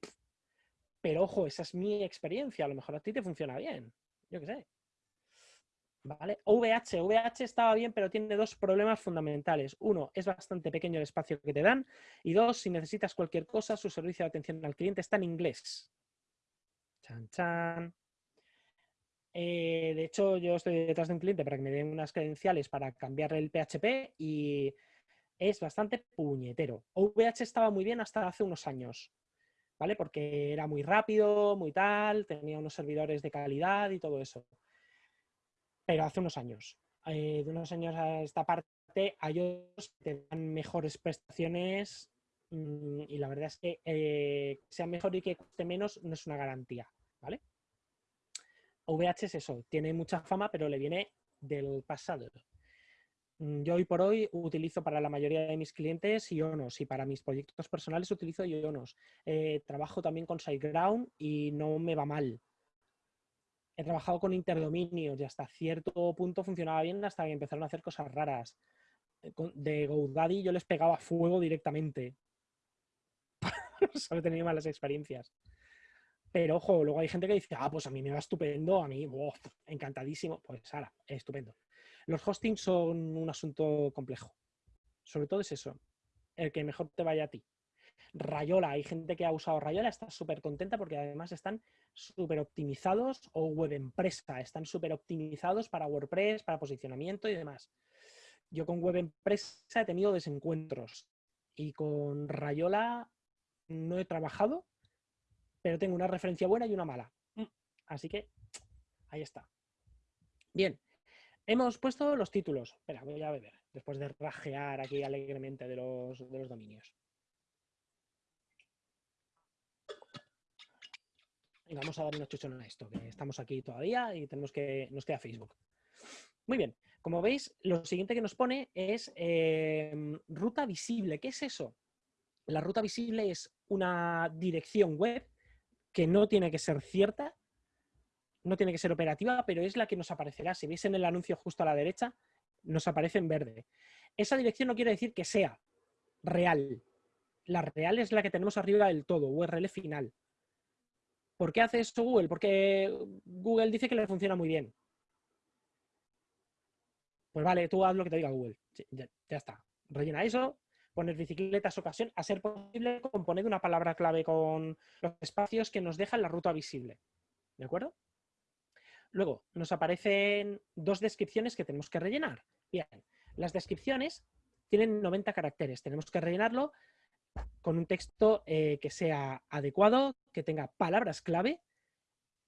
Pero ojo, esa es mi experiencia. A lo mejor a ti te funciona bien. Yo qué sé. ¿Vale? VH. VH estaba bien, pero tiene dos problemas fundamentales. Uno, es bastante pequeño el espacio que te dan. Y dos, si necesitas cualquier cosa, su servicio de atención al cliente está en inglés. Chan, chan. Eh, de hecho, yo estoy detrás de un cliente para que me den unas credenciales para cambiar el PHP y es bastante puñetero. VH estaba muy bien hasta hace unos años, ¿vale? Porque era muy rápido, muy tal, tenía unos servidores de calidad y todo eso. Pero hace unos años. Eh, de unos años a esta parte hay otros que te dan mejores prestaciones mm, y la verdad es que eh, sea mejor y que cueste menos no es una garantía, ¿vale? VH es eso, tiene mucha fama, pero le viene del pasado. Mm, yo hoy por hoy utilizo para la mayoría de mis clientes Ionos y para mis proyectos personales utilizo Ionos. Eh, trabajo también con SiteGround y no me va mal. He trabajado con interdominios y hasta cierto punto funcionaba bien hasta que empezaron a hacer cosas raras. Eh, de GoDaddy yo les pegaba fuego directamente. Solo he tenido malas experiencias. Pero ojo, luego hay gente que dice, ah, pues a mí me va estupendo, a mí, encantadísimo. Pues ahora, estupendo. Los hostings son un asunto complejo. Sobre todo es eso, el que mejor te vaya a ti. Rayola, hay gente que ha usado Rayola, está súper contenta porque además están súper optimizados o web empresa, están súper optimizados para WordPress, para posicionamiento y demás. Yo con web empresa he tenido desencuentros y con Rayola no he trabajado pero tengo una referencia buena y una mala. Mm. Así que ahí está. Bien, hemos puesto los títulos. Espera, voy a beber, después de rajear aquí alegremente de los, de los dominios. vamos a dar una chuchona a esto, que estamos aquí todavía y tenemos que, nos queda Facebook. Muy bien, como veis, lo siguiente que nos pone es em, ruta visible. ¿Qué es eso? La ruta visible es una dirección web que no tiene que ser cierta, no tiene que ser operativa, pero es la que nos aparecerá. Si veis en el anuncio justo a la derecha, nos aparece en verde. Esa dirección no quiere decir que sea real. La real es la que tenemos arriba del todo, URL final. ¿Por qué hace esto Google? Porque Google dice que le funciona muy bien. Pues vale, tú haz lo que te diga Google. ya, está. Rellena eso poner bicicletas ocasión, a ser posible componer una palabra clave con los espacios que nos dejan la ruta visible. ¿De acuerdo? Luego, nos aparecen dos descripciones que tenemos que rellenar. Bien, las descripciones tienen 90 caracteres. Tenemos que rellenarlo con un texto eh, que sea adecuado, que tenga palabras clave.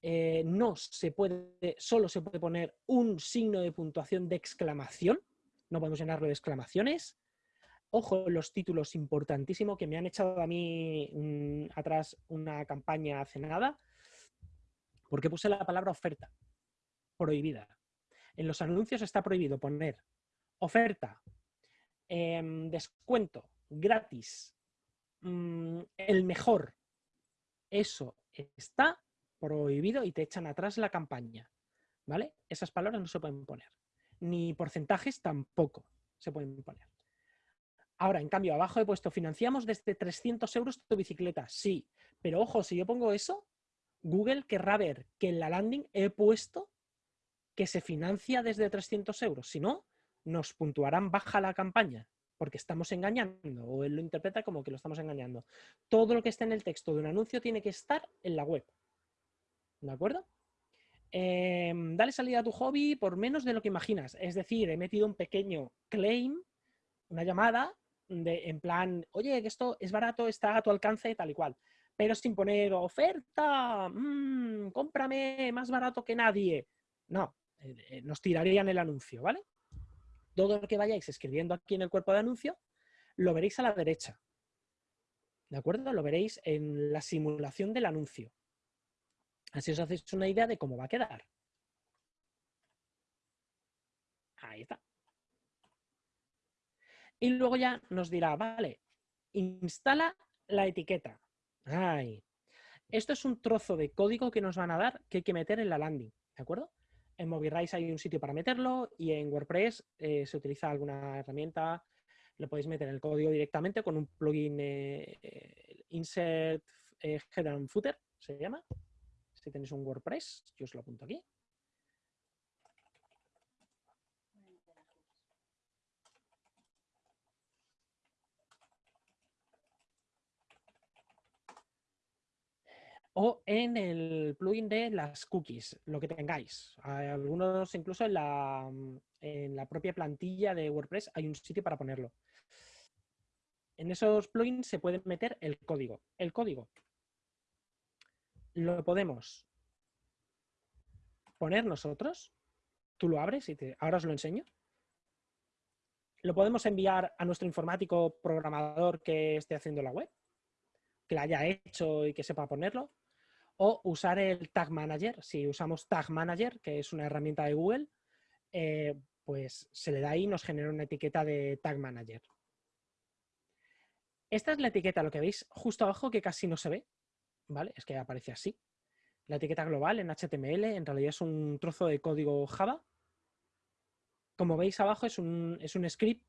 Eh, no se puede, solo se puede poner un signo de puntuación de exclamación. No podemos llenarlo de exclamaciones. Ojo, los títulos, importantísimo, que me han echado a mí mm, atrás una campaña hace nada, porque puse la palabra oferta, prohibida. En los anuncios está prohibido poner oferta, em, descuento, gratis, mm, el mejor. Eso está prohibido y te echan atrás la campaña. ¿Vale? Esas palabras no se pueden poner. Ni porcentajes tampoco se pueden poner. Ahora, en cambio, abajo he puesto, financiamos desde 300 euros tu bicicleta. Sí, pero ojo, si yo pongo eso, Google querrá ver que en la landing he puesto que se financia desde 300 euros. Si no, nos puntuarán baja la campaña porque estamos engañando o él lo interpreta como que lo estamos engañando. Todo lo que esté en el texto de un anuncio tiene que estar en la web. ¿De acuerdo? Em, dale salida a tu hobby por menos de lo que imaginas. Es decir, he metido un pequeño claim, una llamada, de, en plan, oye, que esto es barato, está a tu alcance, tal y cual. Pero sin poner oferta, mmm, cómprame más barato que nadie. No, eh, eh, nos tirarían el anuncio, ¿vale? Todo lo que vayáis escribiendo aquí en el cuerpo de anuncio, lo veréis a la derecha. ¿De acuerdo? Lo veréis en la simulación del anuncio. Así os hacéis una idea de cómo va a quedar. Ahí está. Y luego ya nos dirá, vale, instala la etiqueta. Ay. Esto es un trozo de código que nos van a dar que hay que meter en la landing, ¿de acuerdo? En MobiRise hay un sitio para meterlo y en WordPress eh, se utiliza alguna herramienta, lo podéis meter en el código directamente con un plugin eh, eh, Insert Header and Footer, se llama. Si tenéis un WordPress, yo os lo apunto aquí. O en el plugin de las cookies, lo que tengáis. algunos incluso en la, en la propia plantilla de WordPress hay un sitio para ponerlo. En esos plugins se puede meter el código. El código lo podemos poner nosotros. Tú lo abres y te, ahora os lo enseño. Lo podemos enviar a nuestro informático programador que esté haciendo la web, que la haya hecho y que sepa ponerlo o usar el Tag Manager. Si usamos Tag Manager, que es una herramienta de Google, eh, pues se le da ahí y nos genera una etiqueta de Tag Manager. Esta es la etiqueta, lo que veis justo abajo que casi no se ve, ¿vale? Es que aparece así. La etiqueta global en HTML en realidad es un trozo de código Java. Como veis abajo es un, es un script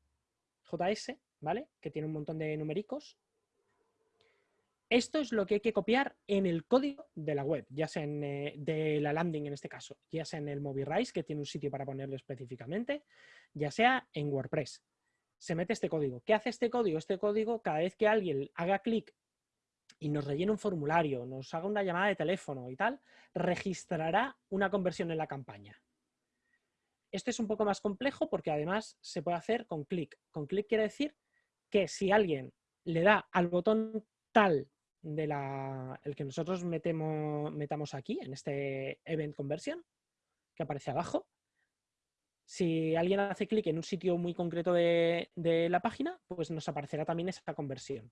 JS, ¿vale? Que tiene un montón de numericos esto es lo que hay que copiar en el código de la web, ya sea en, eh, de la landing en este caso, ya sea en el MobiRise, que tiene un sitio para ponerlo específicamente, ya sea en WordPress. Se mete este código. ¿Qué hace este código? Este código, cada vez que alguien haga clic y nos rellene un formulario, nos haga una llamada de teléfono y tal, registrará una conversión en la campaña. Esto es un poco más complejo porque además se puede hacer con clic. Con clic quiere decir que si alguien le da al botón tal de la, el que nosotros metemos, metamos aquí, en este Event Conversion, que aparece abajo. Si alguien hace clic en un sitio muy concreto de, la página, pues nos aparecerá también esa conversión.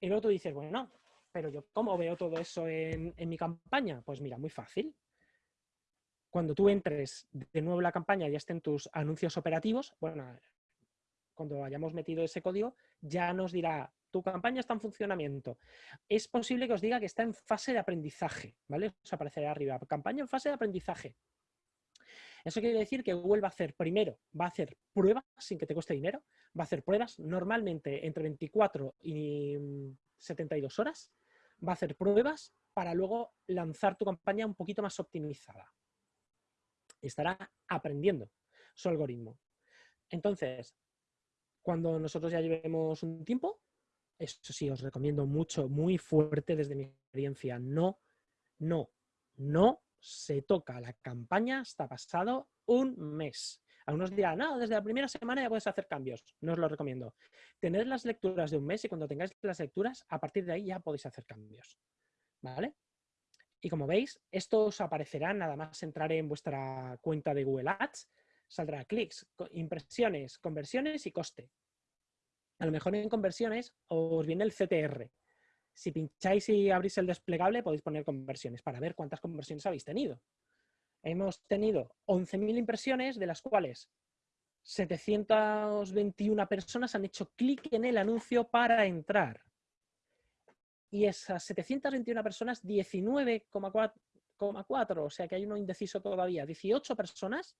Y luego tú dices, bueno, no, pero yo ¿cómo veo todo eso en, en mi campaña? Pues mira, muy fácil. Cuando tú entres de nuevo en la campaña y estén tus anuncios operativos, bueno, cuando hayamos metido ese código, ya nos dirá tu campaña está en funcionamiento. Es posible que os diga que está en fase de aprendizaje, ¿vale? Os aparecerá arriba, campaña en fase de aprendizaje. Eso quiere decir que Google va a hacer primero, va a hacer pruebas sin que te cueste dinero, va a hacer pruebas normalmente entre 24 y 72 horas, va a hacer pruebas para luego lanzar tu campaña un poquito más optimizada. Estará aprendiendo su algoritmo. Entonces, cuando nosotros ya llevemos un tiempo, eso sí, os recomiendo mucho, muy fuerte desde mi experiencia. No, no, no se toca la campaña hasta pasado un mes. Algunos dirán, no, desde la primera semana ya puedes hacer cambios. No os lo recomiendo. Tened las lecturas de un mes y cuando tengáis las lecturas, a partir de ahí ya podéis hacer cambios. ¿Vale? Y como veis, esto os aparecerá nada más entrar en vuestra cuenta de Google Ads. Saldrá clics, impresiones, conversiones y coste a lo mejor en conversiones os viene el CTR. Si pincháis y abrís el desplegable, podéis poner conversiones para ver cuántas conversiones habéis tenido. Hemos tenido 11.000 impresiones, de las cuales 721 personas han hecho clic en el anuncio para entrar. Y esas 721 personas, 19,4, o sea que hay uno indeciso todavía, 18 personas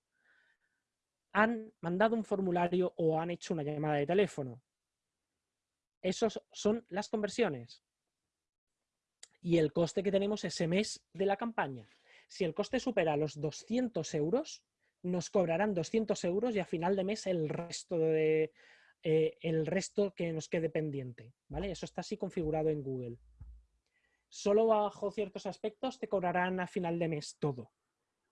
han mandado un formulario o han hecho una llamada de teléfono. Esos son las conversiones. y el coste que tenemos ese mes de la campaña. Si el coste supera los 200 euros, nos cobrarán 200 euros y a final de mes el resto, de, eh, el resto que nos quede pendiente. ¿vale? Eso está así configurado en Google. Solo bajo ciertos aspectos te cobrarán a final de mes todo.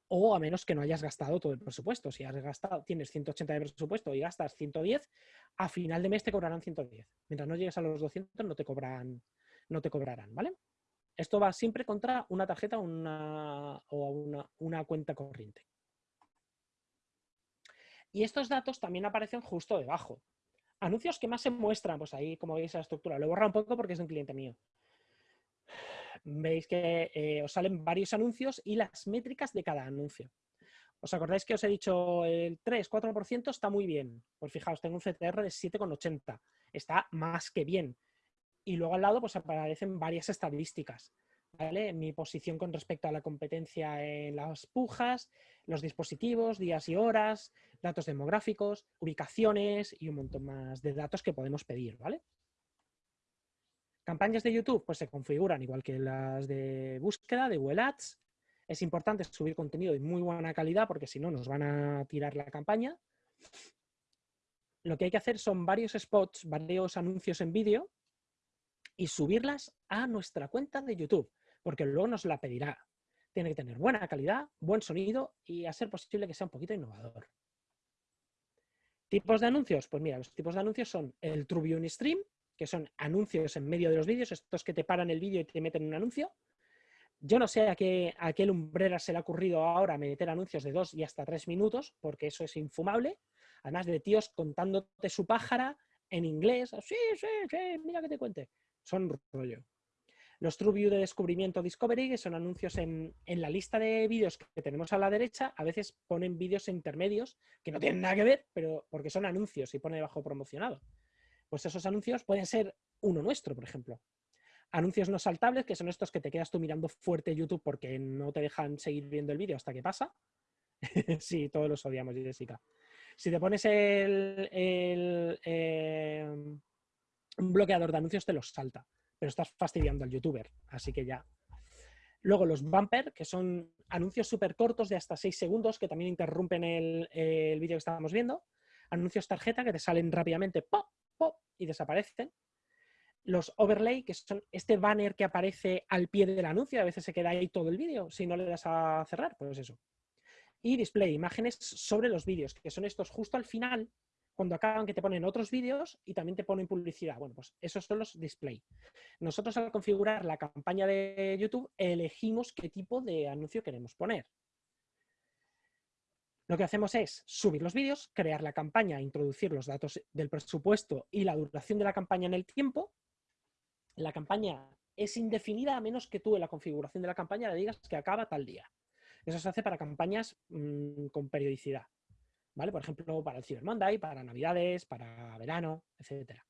O a menos que no hayas gastado todo el presupuesto. Si has gastado, tienes 180 de presupuesto y gastas 110, a final de mes te cobrarán 110. Mientras no llegues a los 200 no te, cobran, no te cobrarán, ¿vale? Esto va siempre contra una tarjeta una, o una, una cuenta corriente. Y estos datos también aparecen justo debajo. Anuncios que más se muestran, pues ahí como veis la estructura, lo he borrado un poco porque es de un cliente mío. Veis que eh, os salen varios anuncios y las métricas de cada anuncio. ¿Os acordáis que os he dicho el 3-4% está muy bien? Pues fijaos, tengo un CTR de 7,80. Está más que bien. Y luego al lado pues aparecen varias estadísticas. Mi posición con respecto a la competencia en las pujas, los dispositivos, días y horas, datos demográficos, ubicaciones y un montón más de datos que podemos pedir, ¿vale? Campañas de YouTube pues se configuran igual que las de búsqueda, de Google Ads. Es importante subir contenido de muy buena calidad porque si no nos van a tirar la campaña. Lo que hay que hacer son varios spots, varios anuncios en vídeo y subirlas a nuestra cuenta de YouTube porque luego nos la pedirá. Tiene que tener buena calidad, buen sonido y a ser posible que sea un poquito innovador. ¿Tipos de anuncios? Pues mira, los tipos de anuncios son el True Stream, que son anuncios en medio de los vídeos, estos que te paran el vídeo y te meten un anuncio. Yo no sé a qué, a qué lumbrera se le ha ocurrido ahora meter anuncios de dos y hasta tres minutos, porque eso es infumable. Además de tíos contándote su pájara en inglés. Sí, sí, sí, mira que te cuente. Son rollo. Los True View de descubrimiento Discovery, que son anuncios en, la lista de vídeos que tenemos a la derecha, a veces ponen vídeos intermedios que no tienen nada que ver, pero porque son anuncios y pone debajo promocionado. Pues esos anuncios pueden ser uno nuestro, por ejemplo. Anuncios no saltables, que son estos que te quedas tú mirando fuerte YouTube porque no te dejan seguir viendo el vídeo hasta que pasa. sí, todos los odiamos, Jessica. Si te pones el, eh, un bloqueador de anuncios, te los salta pero estás fastidiando al youtuber, así que ya. Luego los bumper, que son anuncios súper cortos de hasta 6 segundos que también interrumpen el, vídeo que estábamos viendo. Anuncios tarjeta que te salen rápidamente, pop, pop, y desaparecen. Los overlay, que son este banner que aparece al pie del anuncio, a veces se queda ahí todo el vídeo si no le das a cerrar, pues eso. Y display, imágenes sobre los vídeos, que son estos justo al final, cuando acaban que te ponen otros vídeos y también te ponen publicidad. Bueno, pues esos son los display. Nosotros al configurar la campaña de YouTube elegimos qué tipo de anuncio queremos poner. Lo que hacemos es subir los vídeos, crear la campaña, introducir los datos del presupuesto y la duración de la campaña en el tiempo. La campaña es indefinida a menos que tú en la configuración de la campaña le digas que acaba tal día. Eso se hace para campañas mm, con periodicidad. Por ejemplo, para el Cyber Monday, para Navidades, para verano, etc.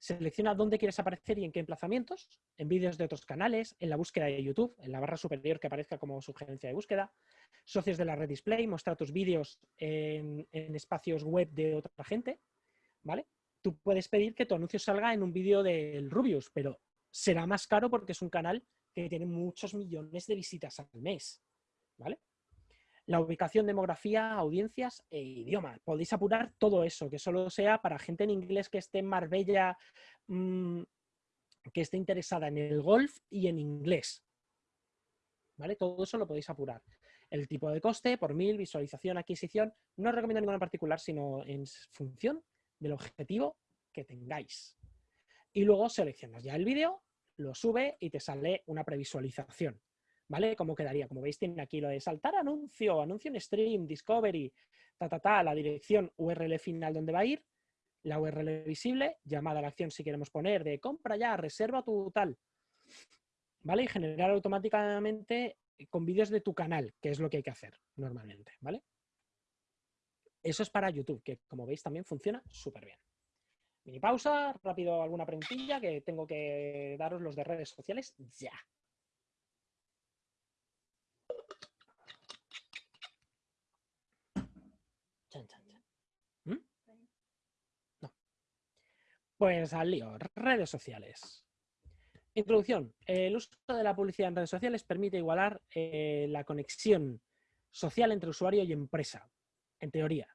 Selecciona dónde quieres aparecer y en qué emplazamientos, en vídeos de otros canales, en la búsqueda de YouTube, en la barra superior que aparezca como sugerencia de búsqueda, socios de la red display, mostrar tus vídeos en, espacios web de otra gente, ¿vale? Tú puedes pedir que tu anuncio salga en un vídeo del Rubius, pero será más caro porque es un canal que tiene muchos millones de visitas al mes, ¿vale? La ubicación, demografía, audiencias e idioma. Podéis apurar todo eso, que solo sea para gente en inglés que esté en Marbella, mm, que esté interesada en el golf y en inglés. ¿Vale? Todo eso lo podéis apurar. El tipo de coste, por mil, visualización, adquisición. No os recomiendo ninguna en particular, sino en función del objetivo que tengáis. Y luego seleccionas ya el vídeo, lo sube y te sale una previsualización. ¿Vale? ¿Cómo quedaría? Como veis, tiene aquí lo de saltar anuncio, anuncio en stream, discovery, ta, ta, ta, la dirección URL final donde va a ir, la URL visible, llamada a la acción si queremos poner de compra ya, reserva tu tal, ¿vale? Y generar automáticamente con vídeos de tu canal, que es lo que hay que hacer normalmente, ¿vale? Eso es para YouTube, que como veis también funciona súper bien. Mini pausa, rápido alguna preguntilla que tengo que daros los de redes sociales ya. Pues al lío, redes sociales. Introducción. El uso de la publicidad en redes sociales permite igualar eh, la conexión social entre usuario y empresa, en teoría.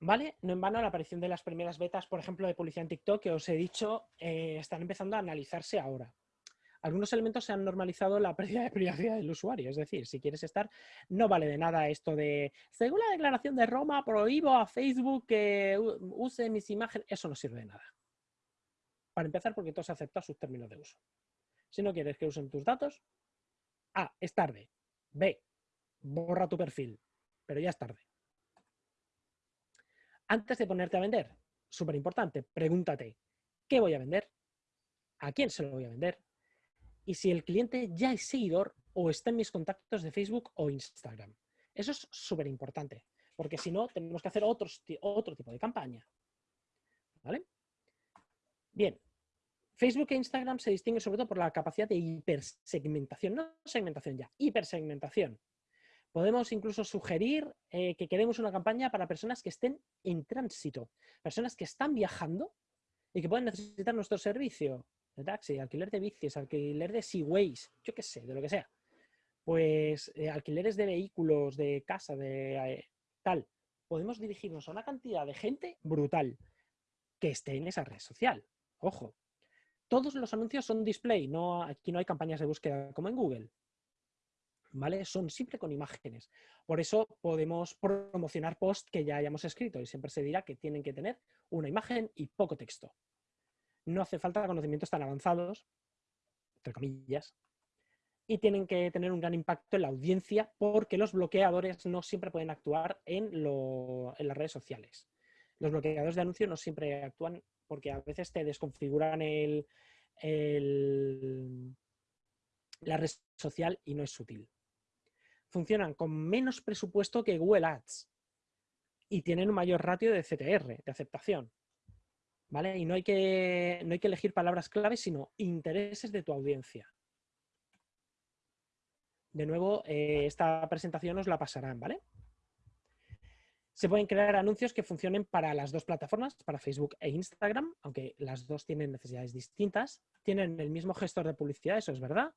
¿Vale? No en vano la aparición de las primeras betas, por ejemplo, de publicidad en TikTok, que os he dicho, eh, están empezando a analizarse ahora. Algunos elementos se han normalizado la pérdida de privacidad del usuario, es decir, si quieres estar, no vale de nada esto de, según la declaración de Roma, prohíbo a Facebook que use mis imágenes, eso no sirve de nada. Para empezar, porque tú has aceptado sus términos de uso. Si no quieres que usen tus datos, A, es tarde. B, borra tu perfil, pero ya es tarde. Antes de ponerte a vender, súper importante, pregúntate, ¿qué voy a vender? ¿A quién se lo voy a vender? Y si el cliente ya es seguidor o está en mis contactos de Facebook o Instagram. Eso es súper importante, porque si no, tenemos que hacer otro tipo de campaña. ¿Vale? Bien, Facebook e Instagram se distinguen sobre todo por la capacidad de hipersegmentación, no segmentación ya, hipersegmentación. Podemos incluso sugerir eh, que queremos una campaña para personas que estén en tránsito, personas que están viajando y que pueden necesitar nuestro servicio de taxi, alquiler de bicis, alquiler de Seaways, yo qué sé, de lo que sea. Pues eh, alquileres de vehículos, de casa, de eh, tal. Podemos dirigirnos a una cantidad de gente brutal que esté en esa red social. Ojo, todos los anuncios son display, no, aquí no hay campañas de búsqueda como en Google. ¿vale? Son siempre con imágenes. Por eso podemos promocionar posts que ya hayamos escrito y siempre se dirá que tienen que tener una imagen y poco texto. No hace falta conocimientos tan avanzados, entre comillas, y tienen que tener un gran impacto en la audiencia porque los bloqueadores no siempre pueden actuar en, las redes sociales. Los bloqueadores de anuncios no siempre actúan porque a veces te desconfiguran la red social y no es sutil funcionan con menos presupuesto que Google Ads y tienen un mayor ratio de CTR, de aceptación. ¿Vale? Y no hay que, no hay que elegir palabras claves, sino intereses de tu audiencia. De nuevo, eh, esta presentación os la pasarán, ¿vale? Se pueden crear anuncios que funcionen para las dos plataformas, para Facebook e Instagram, aunque las dos tienen necesidades distintas. Tienen el mismo gestor de publicidad, eso es verdad,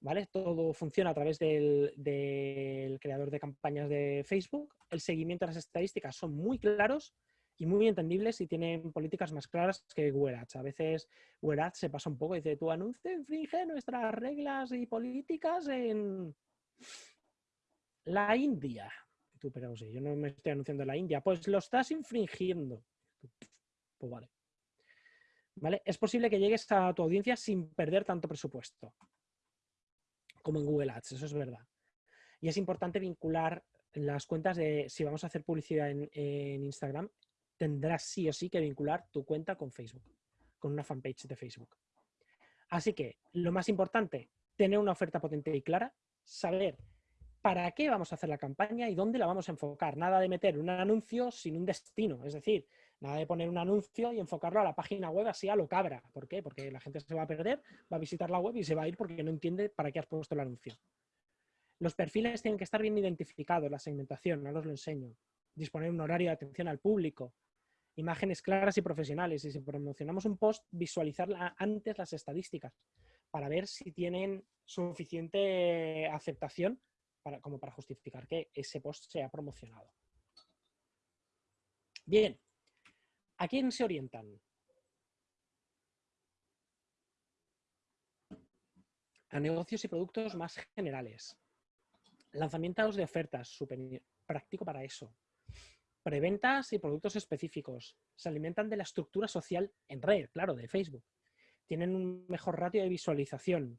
¿vale? Todo funciona a través del, creador de campañas de Facebook. El seguimiento de las estadísticas son muy claros y muy entendibles y tienen políticas más claras que Google Ads. A veces Google Ads se pasa un poco y dice, tu anuncio infringe nuestras reglas y políticas en la India. Tú, pero sí, yo no me estoy anunciando en la India. Pues lo estás infringiendo. Pues. ¿Vale? Es posible que llegues a tu audiencia sin perder tanto presupuesto como en Google Ads, eso es verdad. Y es importante vincular las cuentas de, si vamos a hacer publicidad en, Instagram, tendrás sí o sí que vincular tu cuenta con Facebook, con una fanpage de Facebook. Así que lo más importante, tener una oferta potente y clara, saber para qué vamos a hacer la campaña y dónde la vamos a enfocar. Nada de meter un anuncio sin un destino, es decir, nada de poner un anuncio y enfocarlo a la página web así a lo cabra. ¿Por qué? Porque la gente se va a perder, va a visitar la web y se va a ir porque no entiende para qué has puesto el anuncio. Los perfiles tienen que estar bien identificados, la segmentación, no os lo enseño. Disponer un horario de atención al público, imágenes claras y profesionales. Y si promocionamos un post, visualizar antes las estadísticas para ver si tienen suficiente aceptación como para justificar que ese post sea promocionado. Bien, ¿A quién se orientan? A negocios y productos más generales. Lanzamientos de ofertas, súper práctico para eso. Preventas y productos específicos. Se alimentan de la estructura social en red, claro, de Facebook. Tienen un mejor ratio de visualización.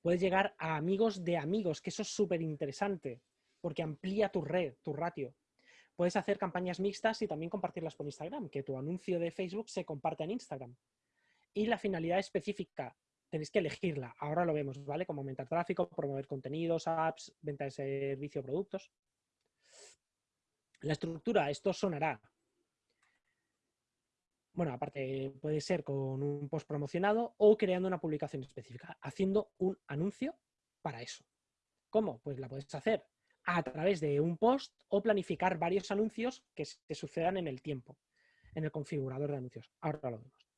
Puedes llegar a amigos de amigos, que eso es súper interesante, porque amplía tu red, tu ratio. Puedes hacer campañas mixtas y también compartirlas por Instagram, que tu anuncio de Facebook se comparta en Instagram. Y la finalidad específica, tenéis que elegirla. Ahora lo vemos, ¿vale? Como aumentar tráfico, promover contenidos, apps, venta de servicio, productos. La estructura, esto sonará. Bueno, aparte puede ser con un post promocionado o creando una publicación específica, haciendo un anuncio para eso. ¿Cómo? Pues la puedes hacer a través de un post o planificar varios anuncios que se sucedan en el tiempo, en el configurador de anuncios. Ahora lo vemos.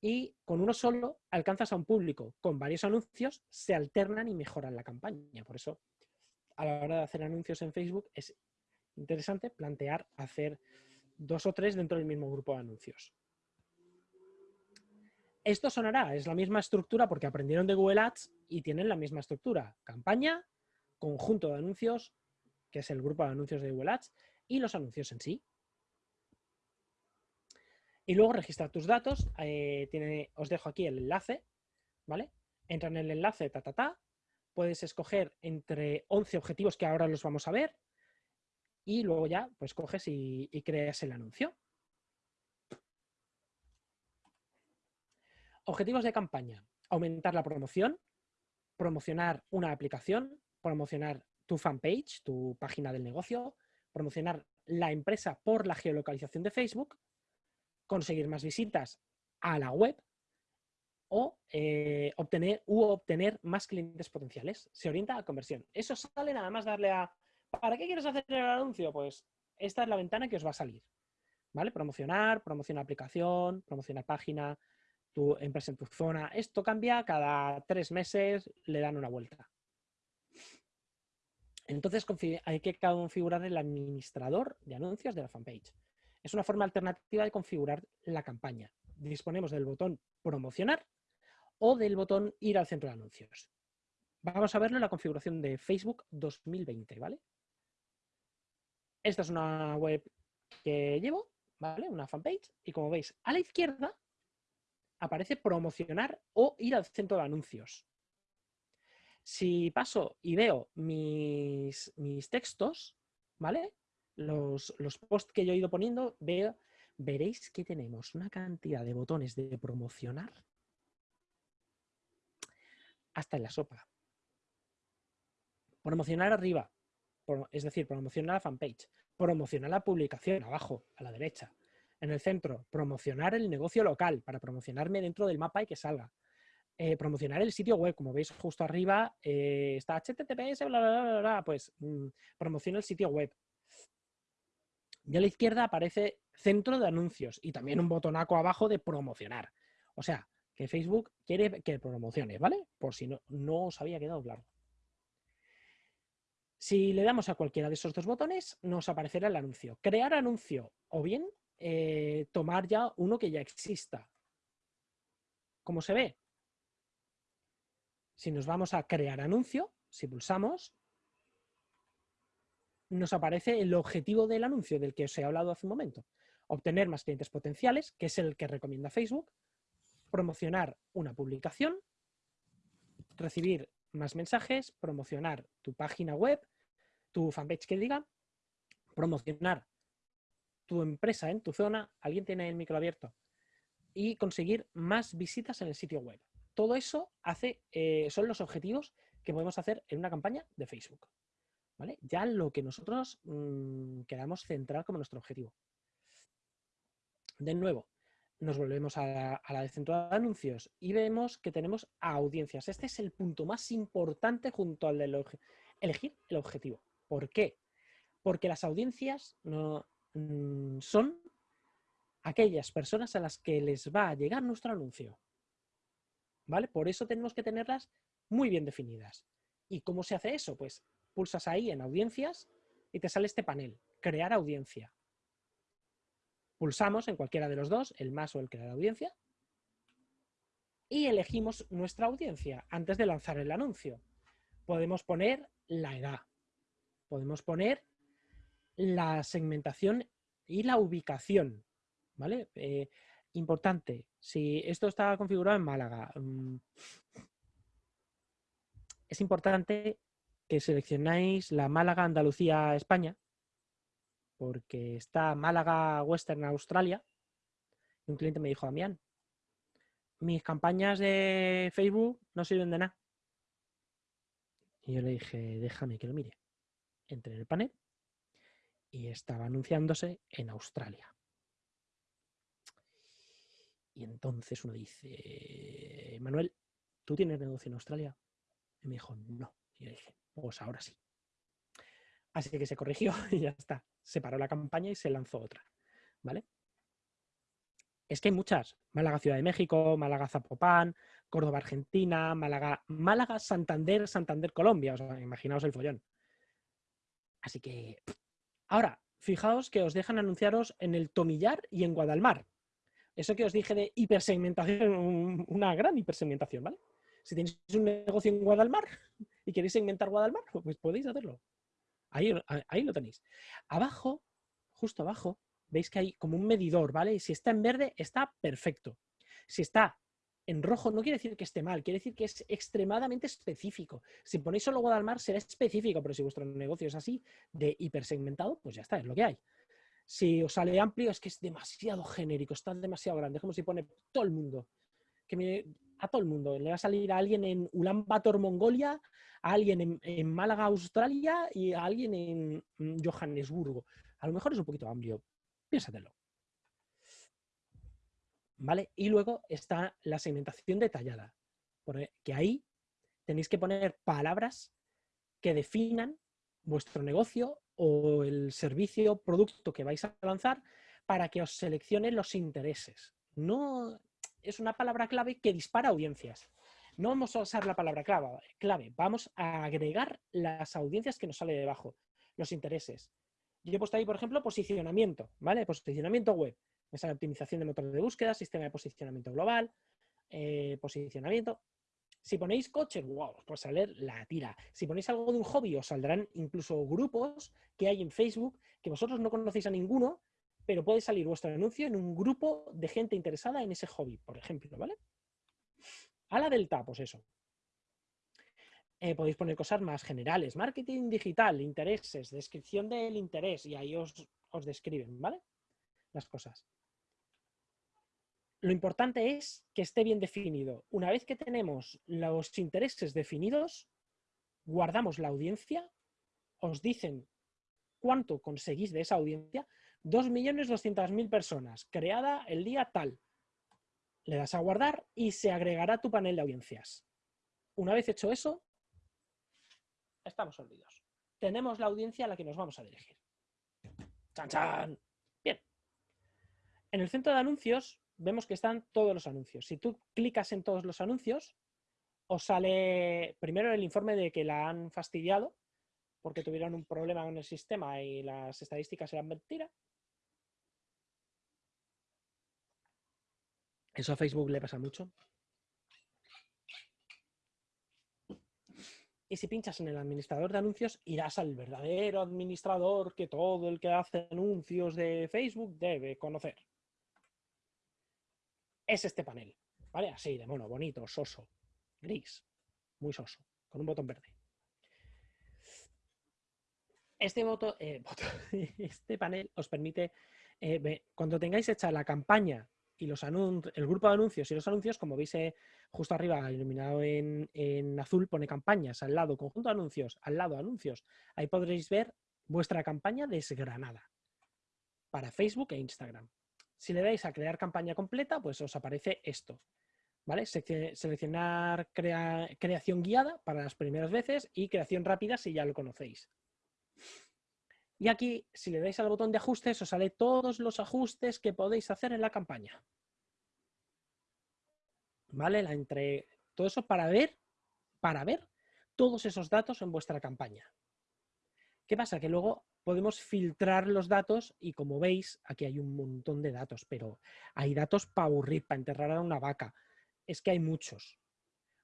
y con uno solo alcanzas a un público. Con varios anuncios se alternan y mejoran la campaña. Por eso, a la hora de hacer anuncios en Facebook, es interesante plantear hacer dos o tres dentro del mismo grupo de anuncios. Esto sonará, es la misma estructura porque aprendieron de Google Ads y tienen la misma estructura. Campaña, conjunto de anuncios, que es el grupo de anuncios de Google Ads, y los anuncios en sí. Y luego registrar tus datos. Eh, os dejo aquí el enlace, ¿vale? Entra en el enlace, ta, ta, ta. Puedes escoger entre 11 objetivos que ahora los vamos a ver. Y luego ya, pues coges y, creas el anuncio. Objetivos de campaña. Aumentar la promoción, promocionar una aplicación, promocionar tu fanpage, tu página del negocio, promocionar la empresa por la geolocalización de Facebook, conseguir más visitas a la web o eh, obtener, u obtener más clientes potenciales. Se orienta a conversión. Eso sale nada más darle a... ¿Para qué quieres hacer el anuncio? Pues esta es la ventana que os va a salir. ¿Vale? Promocionar, promocionar aplicación, promocionar página, tu empresa en tu zona. Esto cambia cada tres meses, le dan una vuelta. Entonces hay que configurar el administrador de anuncios de la fanpage. Es una forma alternativa de configurar la campaña. Disponemos del botón promocionar o del botón ir al centro de anuncios. Vamos a verlo en la configuración de Facebook 2020, ¿vale? Esta es una web que llevo, ¿vale? Una fanpage. Y como veis, a la izquierda aparece promocionar o ir al centro de anuncios. Si paso y veo mis, mis textos, ¿vale? los, posts que yo he ido poniendo, veo, veréis que tenemos una cantidad de botones de promocionar hasta en la sopa. Promocionar arriba, es decir, promocionar la fanpage. Promocionar la publicación abajo, a la derecha. En el centro, promocionar el negocio local para promocionarme dentro del mapa y que salga. Eh, promocionar el sitio web, como veis justo arriba eh, está HTTPS, bla, bla, bla, bla, pues mm, promociona el sitio web. Y a la izquierda aparece centro de anuncios y también un botonaco abajo de promocionar. O sea, que Facebook quiere que promocione, ¿vale? Por si no, no os había quedado claro. Si le damos a cualquiera de esos dos botones, nos aparecerá el anuncio. Crear anuncio o bien eh, tomar ya uno que ya exista. ¿Cómo se ve? Si nos vamos a crear anuncio, si pulsamos, nos aparece el objetivo del anuncio del que os he hablado hace un momento. Obtener más clientes potenciales, que es el que recomienda Facebook, promocionar una publicación, recibir más mensajes, promocionar tu página web, tu fanpage que diga, promocionar tu empresa en tu zona, alguien tiene el micro abierto, y conseguir más visitas en el sitio web. Todo eso hace, eh, son los objetivos que podemos hacer en una campaña de Facebook. Ya lo que nosotros mm, queramos centrar como nuestro objetivo. De nuevo, nos volvemos a la, de centro de anuncios y vemos que tenemos audiencias. Este es el punto más importante junto al de elegir el objetivo. ¿Por qué? Porque las audiencias no, mm, son aquellas personas a las que les va a llegar nuestro anuncio. ¿Vale? Por eso tenemos que tenerlas muy bien definidas. ¿Y cómo se hace eso? Pues pulsas ahí en audiencias y te sale este panel, crear audiencia. Pulsamos en cualquiera de los dos, el más o el crear audiencia, y elegimos nuestra audiencia antes de lanzar el anuncio. Podemos poner la edad, podemos poner la segmentación y la ubicación, ¿vale? Eh, importante, si esto está configurado en Málaga, mm, es importante que seleccionáis la Málaga, Andalucía, España, porque está Málaga, Western, Australia. Y un cliente me dijo, Damián, mis campañas de Facebook no sirven de nada. Y yo le dije, déjame que lo mire. Entré en el panel y estaba anunciándose en Australia. Y entonces uno dice, Manuel, ¿tú tienes negocio en Australia? Y me dijo, no. Y yo dije, pues ahora sí. Así que se corrigió y ya está. Se paró la campaña y se lanzó otra. ¿Vale? Es que hay muchas. Málaga, Ciudad de México, Málaga, Zapopan, Córdoba, Argentina, Málaga, Málaga, Santander, Santander, Colombia. O sea, imaginaos el follón. Así que, ahora, fijaos que os dejan anunciaros en el Tomillar y en Guadalmar. Eso que os dije de hipersegmentación, una gran hipersegmentación, ¿vale? Si tenéis un negocio en Guadalmar y queréis segmentar Guadalmar, pues podéis hacerlo. Ahí, ahí lo tenéis. Abajo, justo abajo, veis que hay como un medidor, ¿vale? Si está en verde, está perfecto. Si está en rojo, no quiere decir que esté mal, quiere decir que es extremadamente específico. Si ponéis solo Guadalmar, será específico, pero si vuestro negocio es así, de hipersegmentado, pues ya está, es lo que hay. Si os sale amplio, es que es demasiado genérico, está demasiado grande. Es como si pone todo el mundo. Que a todo el mundo. Le va a salir a alguien en Ulan Bator, Mongolia, a alguien en Málaga, Australia y a alguien en Johannesburgo. A lo mejor es un poquito amplio, Piénsatelo. ¿Vale? Y luego está la segmentación detallada, porque ahí tenéis que poner palabras que definan vuestro negocio o el servicio o producto que vais a lanzar para que os seleccione los intereses. No es una palabra clave que dispara audiencias. No vamos a usar la palabra clave, vamos a agregar las audiencias que nos sale debajo, los intereses. Yo he puesto ahí, por ejemplo, posicionamiento, ¿vale? Posicionamiento web. Me sale optimización de motor de búsqueda, sistema de posicionamiento global, eh, posicionamiento. Si ponéis coches, wow, pues salir la tira. Si ponéis algo de un hobby, os saldrán incluso grupos que hay en Facebook que vosotros no conocéis a ninguno, pero puede salir vuestro anuncio en un grupo de gente interesada en ese hobby, por ejemplo, ¿vale? A la delta, pues eso. Eh, podéis poner cosas más generales. Marketing digital, intereses, descripción del interés y ahí os, os describen, ¿vale? Las cosas. Lo importante es que esté bien definido. Una vez que tenemos los intereses definidos, guardamos la audiencia, os dicen cuánto conseguís de esa audiencia, 2.200.000 personas, creada el día tal. Le das a guardar y se agregará tu panel de audiencias. Una vez hecho eso, estamos olvidados. Tenemos la audiencia a la que nos vamos a dirigir. ¡Chan, chan! Bien. En el centro de anuncios vemos que están todos los anuncios. Si tú clicas en todos los anuncios, os sale primero el informe de que la han fastidiado porque tuvieron un problema con el sistema y las estadísticas eran mentira. Eso a Facebook le pasa mucho. Y si pinchas en el administrador de anuncios, irás al verdadero administrador que todo el que hace anuncios de Facebook debe conocer. Es este panel, ¿vale? Así de mono, bonito, soso, gris, muy soso, con un botón verde. Este, eh, este panel os permite, eh, cuando tengáis hecha la campaña y los el grupo de anuncios y los anuncios, como veis eh, justo arriba, iluminado en, azul, pone campañas, al lado conjunto de anuncios, al lado anuncios. Ahí podréis ver vuestra campaña desgranada para Facebook e Instagram. Si le dais a crear campaña completa, pues os aparece esto. ¿Vale? Seleccionar creación guiada para las primeras veces y creación rápida si ya lo conocéis. Y aquí, si le dais al botón de ajustes, os sale todos los ajustes que podéis hacer en la campaña. ¿Vale? La entre... Todo eso para ver, para ver todos esos datos en vuestra campaña. ¿Qué pasa? Que luego podemos filtrar los datos y como veis, aquí hay un montón de datos, pero hay datos para aburrir, para enterrar a una vaca. Es que hay muchos.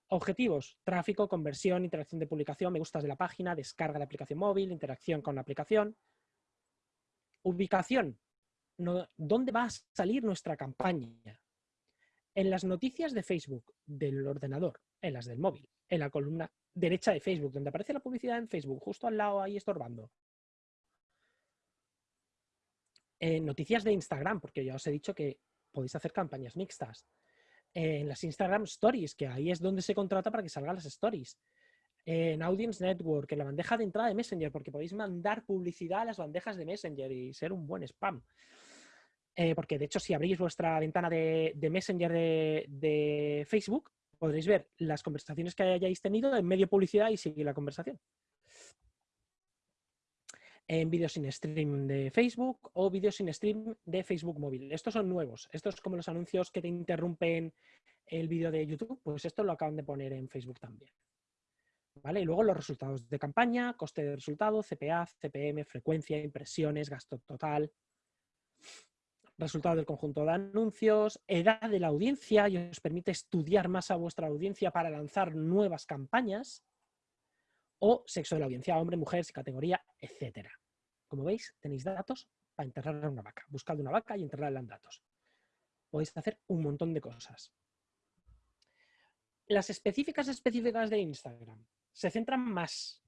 Objetivos, tráfico, conversión, interacción de publicación, me gustas de la página, descarga de aplicación móvil, interacción con la aplicación. Ubicación, ¿dónde va a salir nuestra campaña? En las noticias de Facebook del ordenador, en las del móvil, en la columna derecha de Facebook, donde aparece la publicidad en Facebook, justo al lado ahí estorbando. En noticias de Instagram, porque ya os he dicho que podéis hacer campañas mixtas en las Instagram Stories, que ahí es donde se contrata para que salgan las stories. En Audience Network, en la bandeja de entrada de Messenger, porque podéis mandar publicidad a las bandejas de Messenger y ser un buen spam. Eh, porque de hecho, si abrís vuestra ventana de, Messenger de, de, Facebook, podréis ver las conversaciones que hayáis tenido en medio publicidad y seguir la conversación. En vídeos sin stream de Facebook o vídeos sin stream de Facebook móvil. Estos son nuevos. Estos como los anuncios que te interrumpen el vídeo de YouTube, pues esto lo acaban de poner en Facebook también. ¿Vale? Y luego los resultados de campaña, coste de resultado, CPA, CPM, frecuencia, impresiones, gasto total, resultado del conjunto de anuncios, edad de la audiencia y os permite estudiar más a vuestra audiencia para lanzar nuevas campañas, o sexo de la audiencia, hombre, mujer, categoría, etc. Como veis, tenéis datos para enterrar a una vaca. Buscad una vaca y enterrarla en datos. Podéis hacer un montón de cosas. Las específicas específicas de Instagram se centran más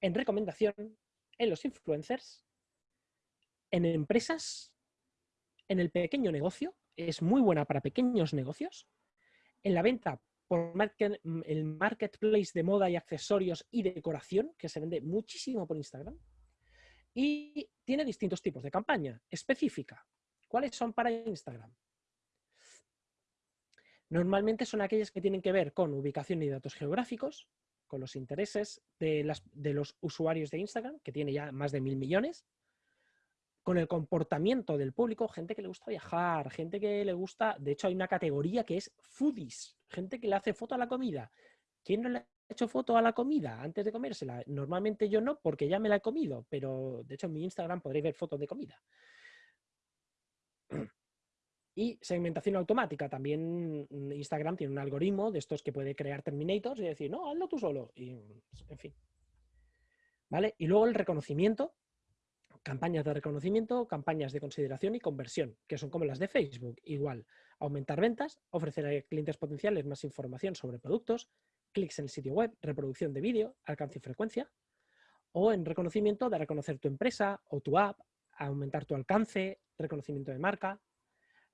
en recomendación, en los influencers, en empresas, en el pequeño negocio, es muy buena para pequeños negocios, en la venta por mm, el marketplace de moda y accesorios y decoración, que se vende muchísimo por Instagram. Y tiene distintos tipos de campaña específica. ¿Cuáles son para Instagram? Normalmente son aquellas que tienen que ver con ubicación y datos geográficos, con los intereses de, de los usuarios de Instagram, que tiene ya más de mil millones, con el comportamiento del público, gente que le gusta viajar, gente que le gusta, de hecho hay una categoría que es foodies, gente que le hace foto a la comida. ¿Quién no le ha hecho foto a la comida antes de comérsela? Normalmente yo no, porque ya me la he comido, pero de hecho en mi Instagram podréis ver fotos de comida. Y segmentación automática. También Instagram tiene un algoritmo de estos que puede crear terminators y decir, no, hazlo tú solo. Y, en fin. ¿Vale? Y luego el reconocimiento, campañas de reconocimiento, campañas de consideración y conversión, que son como las de Facebook. Igual, aumentar ventas, ofrecer a clientes potenciales más información sobre productos, clics en el sitio web, reproducción de vídeo, alcance y frecuencia, o en reconocimiento, dar a conocer tu empresa o tu app, aumentar tu alcance, reconocimiento de marca.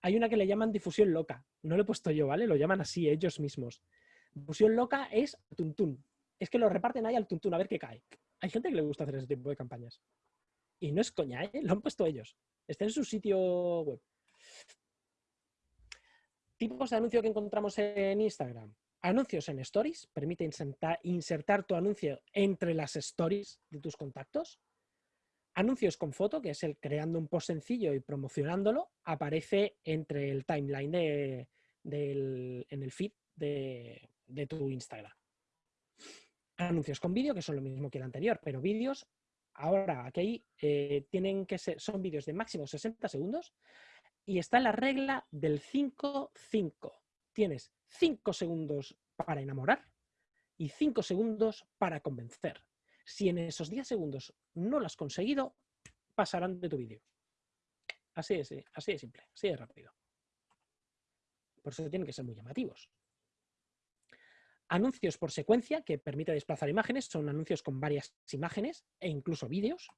Hay una que le llaman difusión loca, no lo he puesto yo, ¿vale? Lo llaman así ellos mismos. Difusión loca es tuntún. Es que lo reparten ahí al tuntún a ver qué cae. Hay gente que le gusta hacer ese tipo de campañas. Y no es coña, ¿eh? lo han puesto ellos. Está en su sitio web. Tipos de anuncio que encontramos en Instagram. Anuncios en stories. Permite insertar, tu anuncio entre las stories de tus contactos. Anuncios con foto, que es el creando un post sencillo y promocionándolo, aparece entre el timeline en el feed de, de tu Instagram. Anuncios con vídeo, que son lo mismo que el anterior, pero vídeos Ahora, aquí eh, tienen que ser, son vídeos de máximo 60 segundos y está la regla del 5-5. Tienes 5 segundos para enamorar y 5 segundos para convencer. Si en esos 10 segundos no lo has conseguido, pasarán de tu vídeo. Así es, así de simple, así de rápido. Por eso tienen que ser muy llamativos. Anuncios por secuencia, que permite desplazar imágenes, son anuncios con varias imágenes e incluso vídeos.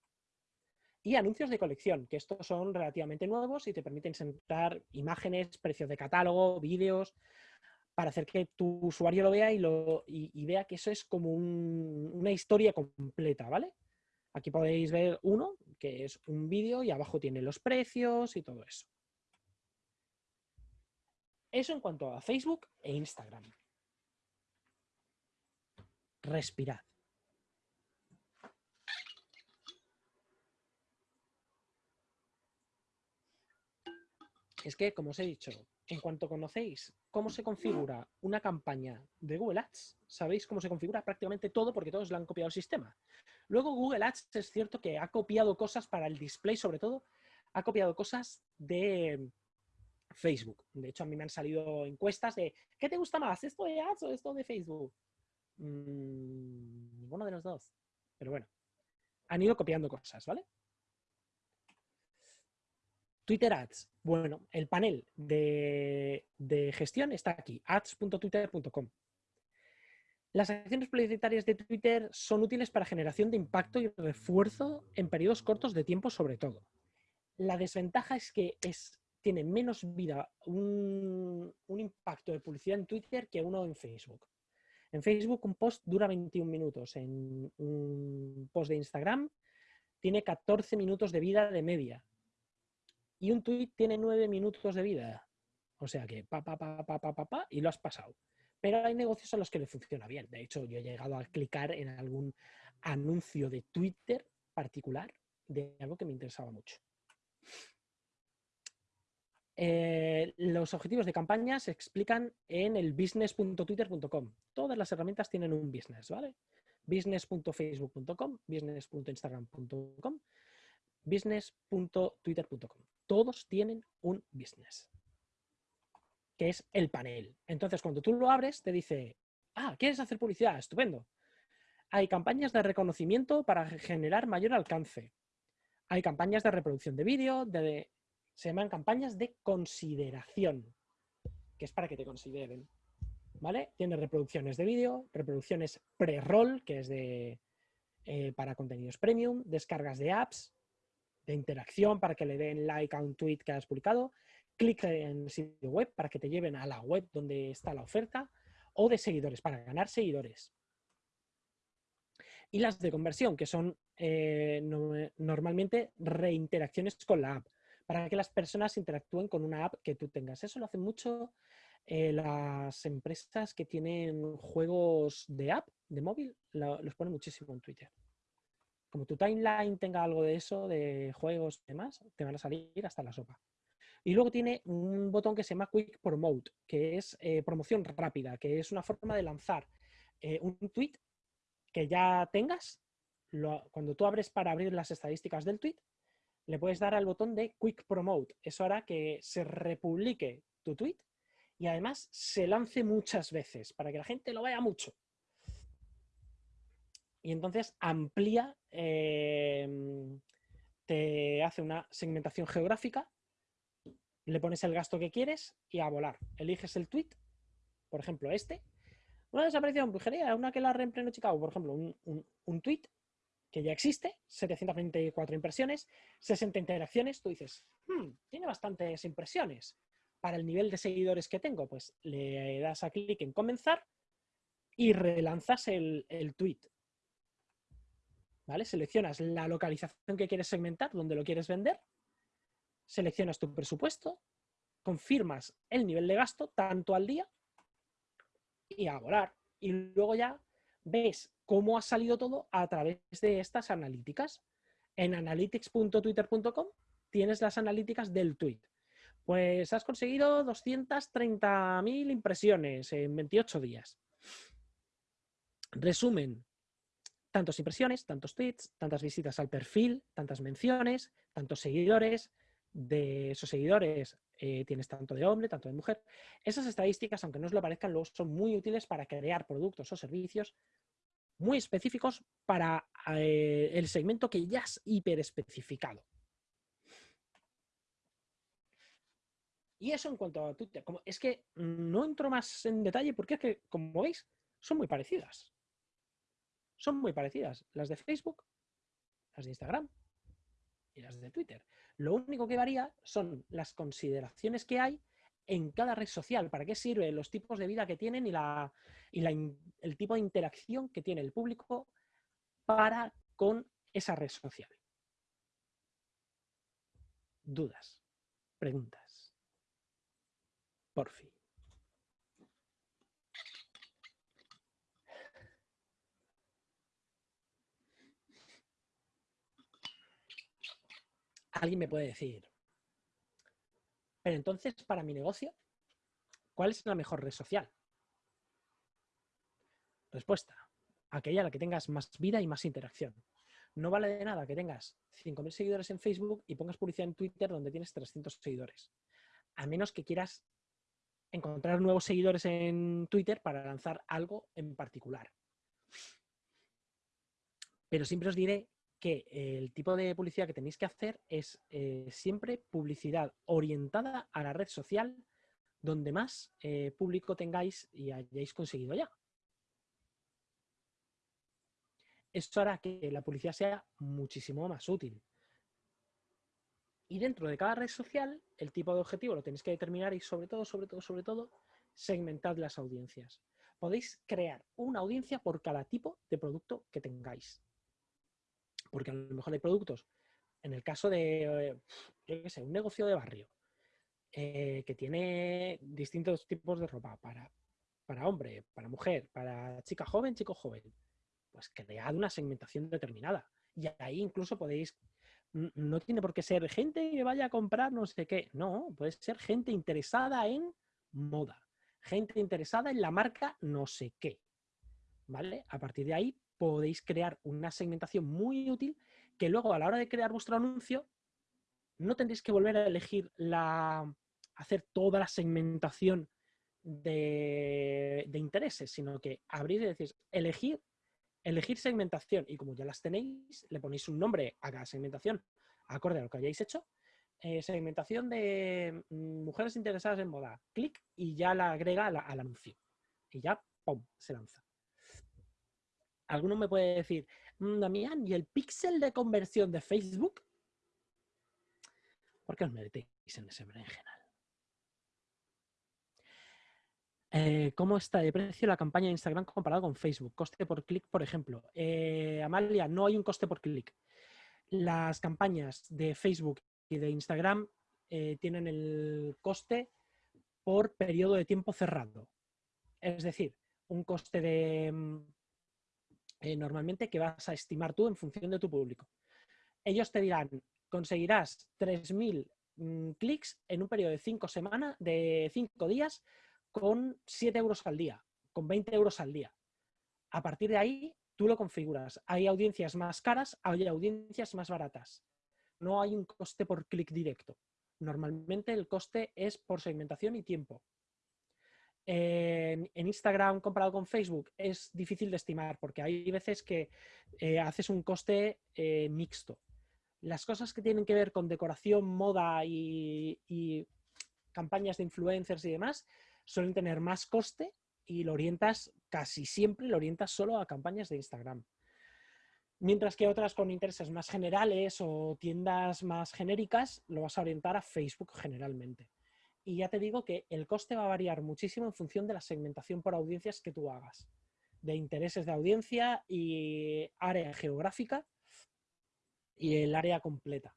Y anuncios de colección, que estos son relativamente nuevos y te permiten sentar imágenes, precios de catálogo, vídeos, para hacer que tu usuario lo vea y, lo, vea que eso es como una historia completa, ¿vale? Aquí podéis ver uno, que es un vídeo y abajo tiene los precios y todo eso. Eso en cuanto a Facebook e Instagram respirad. Es que, como os he dicho, en cuanto conocéis cómo se configura una campaña de Google Ads, sabéis cómo se configura prácticamente todo porque todos le han copiado el sistema. Luego Google Ads es cierto que ha copiado cosas para el display, sobre todo, ha copiado cosas de Facebook. De hecho, a mí me han salido encuestas de ¿qué te gusta más? ¿Esto de Ads o esto de Facebook? Mm, ninguno de los dos. Pero bueno, han ido copiando cosas, ¿vale? Twitter Ads. Bueno, el panel de, gestión está aquí, ads.twitter.com. Las acciones publicitarias de Twitter son útiles para generación de impacto y refuerzo en periodos cortos de tiempo sobre todo. La desventaja es que es, tiene menos vida un impacto de publicidad en Twitter que uno en Facebook. En Facebook un post dura 21 minutos, en un post de Instagram tiene 14 minutos de vida de media y un tweet tiene 9 minutos de vida. O sea que pa, pa, pa, pa, pa, pa, pa, y lo has pasado. Pero hay negocios a los que le funciona bien. De hecho, yo he llegado a clicar en algún anuncio de Twitter particular de algo que me interesaba mucho. Eh, los objetivos de campaña se explican en el business.twitter.com. Todas las herramientas tienen un business, ¿vale? business.facebook.com, business.instagram.com, business.twitter.com. Todos tienen un business, que es el panel. Entonces, cuando tú lo abres, te dice, ah, ¿quieres hacer publicidad? Estupendo. Hay campañas de reconocimiento para generar mayor alcance. Hay campañas de reproducción de vídeo, de se llaman campañas de consideración, que es para que te consideren. ¿Vale? Tiene reproducciones de vídeo, reproducciones pre-roll, que es de, eh, para contenidos premium, descargas de apps, de interacción para que le den like a un tweet que has publicado, clic en el sitio web para que te lleven a la web donde está la oferta, o de seguidores, para ganar seguidores. Y las de conversión, que son eh, normalmente reinteracciones con la app para que las personas interactúen con una app que tú tengas. Eso lo hacen mucho eh, las empresas que tienen juegos de app, de móvil, los ponen muchísimo en Twitter. Como tu timeline tenga algo de eso, de juegos y demás, te van a salir hasta la sopa. Y luego tiene un botón que se llama Quick Promote, que es eh, promoción rápida, que es una forma de lanzar eh, un tweet que ya tengas. cuando tú abres para abrir las estadísticas del tweet, le puedes dar al botón de Quick Promote. Eso hará que se republique tu tweet y además se lance muchas veces para que la gente lo vea mucho. Y entonces amplía, em, te hace una segmentación geográfica, le pones el gasto que quieres y a volar. Eliges el tweet, por ejemplo este, una desaparición, brujería, una que la reempleno Chicago, por ejemplo, un, un, un tweet que ya existe, 724 impresiones, 60 interacciones, tú dices, hmm, tiene bastantes impresiones. Para el nivel de seguidores que tengo, pues le das a clic en comenzar y relanzas el, el tweet. ¿Vale? Seleccionas la localización que quieres segmentar, donde lo quieres vender, seleccionas tu presupuesto, confirmas el nivel de gasto, tanto al día, y a volar. Y luego ya ves cómo ha salido todo a través de estas analíticas. En analytics.twitter.com tienes las analíticas del tweet. Pues has conseguido 230.000 impresiones en 28 días. Resumen, tantas impresiones, tantos tweets, tantas visitas al perfil, tantas menciones, tantos seguidores. De esos seguidores eh, tienes tanto de hombre, tanto de mujer. Esas estadísticas, aunque no os lo parezcan, luego son muy útiles para crear productos o servicios muy específicos para eh, el segmento que ya es hiperespecificado. Y eso en cuanto a Twitter. Como, es que no entro más en detalle porque es que, como veis, son muy parecidas. Son muy parecidas. Las de Facebook, las de Instagram y las de Twitter. Lo único que varía son las consideraciones que hay en cada red social, para qué sirve, los tipos de vida que tienen y, la, y el tipo de interacción que tiene el público para con esa red social. Dudas, preguntas. Por fin. Alguien me puede decir, pero entonces, para mi negocio, ¿cuál es la mejor red social? Respuesta, aquella a la que tengas más vida y más interacción. No vale de nada que tengas 5.000 seguidores en Facebook y pongas publicidad en Twitter donde tienes 300 seguidores. A menos que quieras encontrar nuevos seguidores en Twitter para lanzar algo en particular. Pero siempre os diré que el tipo de publicidad que tenéis que hacer es eh, siempre publicidad orientada a la red social donde más eh, público tengáis y hayáis conseguido ya. Esto hará que la publicidad sea muchísimo más útil. Y dentro de cada red social, el tipo de objetivo lo tenéis que determinar y sobre todo, sobre todo, sobre todo, segmentad las audiencias. Podéis crear una audiencia por cada tipo de producto que tengáis. Porque a lo mejor hay productos, en el caso de, yo qué sé, un negocio de barrio, eh, que tiene distintos tipos de ropa para, para hombre, para mujer, para chica joven, chico joven, pues cread una segmentación determinada. Y ahí incluso podéis no tiene por qué ser gente que vaya a comprar no sé qué. No, puede ser gente interesada en moda, gente interesada en la marca no sé qué. ¿Vale? A partir de ahí podéis crear una segmentación muy útil que luego a la hora de crear vuestro anuncio no tendréis que volver a elegir la, hacer toda la segmentación de, intereses, sino que abrir y decir, elegir, elegir segmentación y como ya las tenéis, le ponéis un nombre a cada segmentación acorde a lo que hayáis hecho. Eh, segmentación de mm, mujeres interesadas en moda, clic y ya la agrega al anuncio. Y ya, ¡pum!, se lanza. Alguno me puede decir, mm, Damián, ¿y el píxel de conversión de Facebook? ¿Por qué os metéis en ese berenjenal? Eh, ¿Cómo está de precio la campaña de Instagram comparado con Facebook? Coste por clic, por ejemplo. Eh, Amalia, no hay un coste por clic. Las campañas de Facebook y de Instagram eh, tienen el coste por periodo de tiempo cerrado. Es decir, un coste de mm, normalmente que vas a estimar tú en función de tu público. Ellos te dirán, conseguirás 3.000 mm, clics en un periodo de 5 semanas, de 5 días, con 7 euros al día, con 20 euros al día. A partir de ahí, tú lo configuras. Hay audiencias más caras, hay audiencias más baratas. No hay un coste por clic directo. Normalmente el coste es por segmentación y tiempo. En, Instagram comparado con Facebook es difícil de estimar porque hay veces que eh, haces un coste eh, mixto. Las cosas que tienen que ver con decoración, moda y campañas de influencers y demás suelen tener más coste y lo orientas, casi siempre lo orientas solo a campañas de Instagram. Mientras que otras con intereses más generales o tiendas más genéricas, lo vas a orientar a Facebook generalmente. Y ya te digo que el coste va a variar muchísimo en función de la segmentación por audiencias que tú hagas, de intereses de audiencia y área geográfica y el área completa.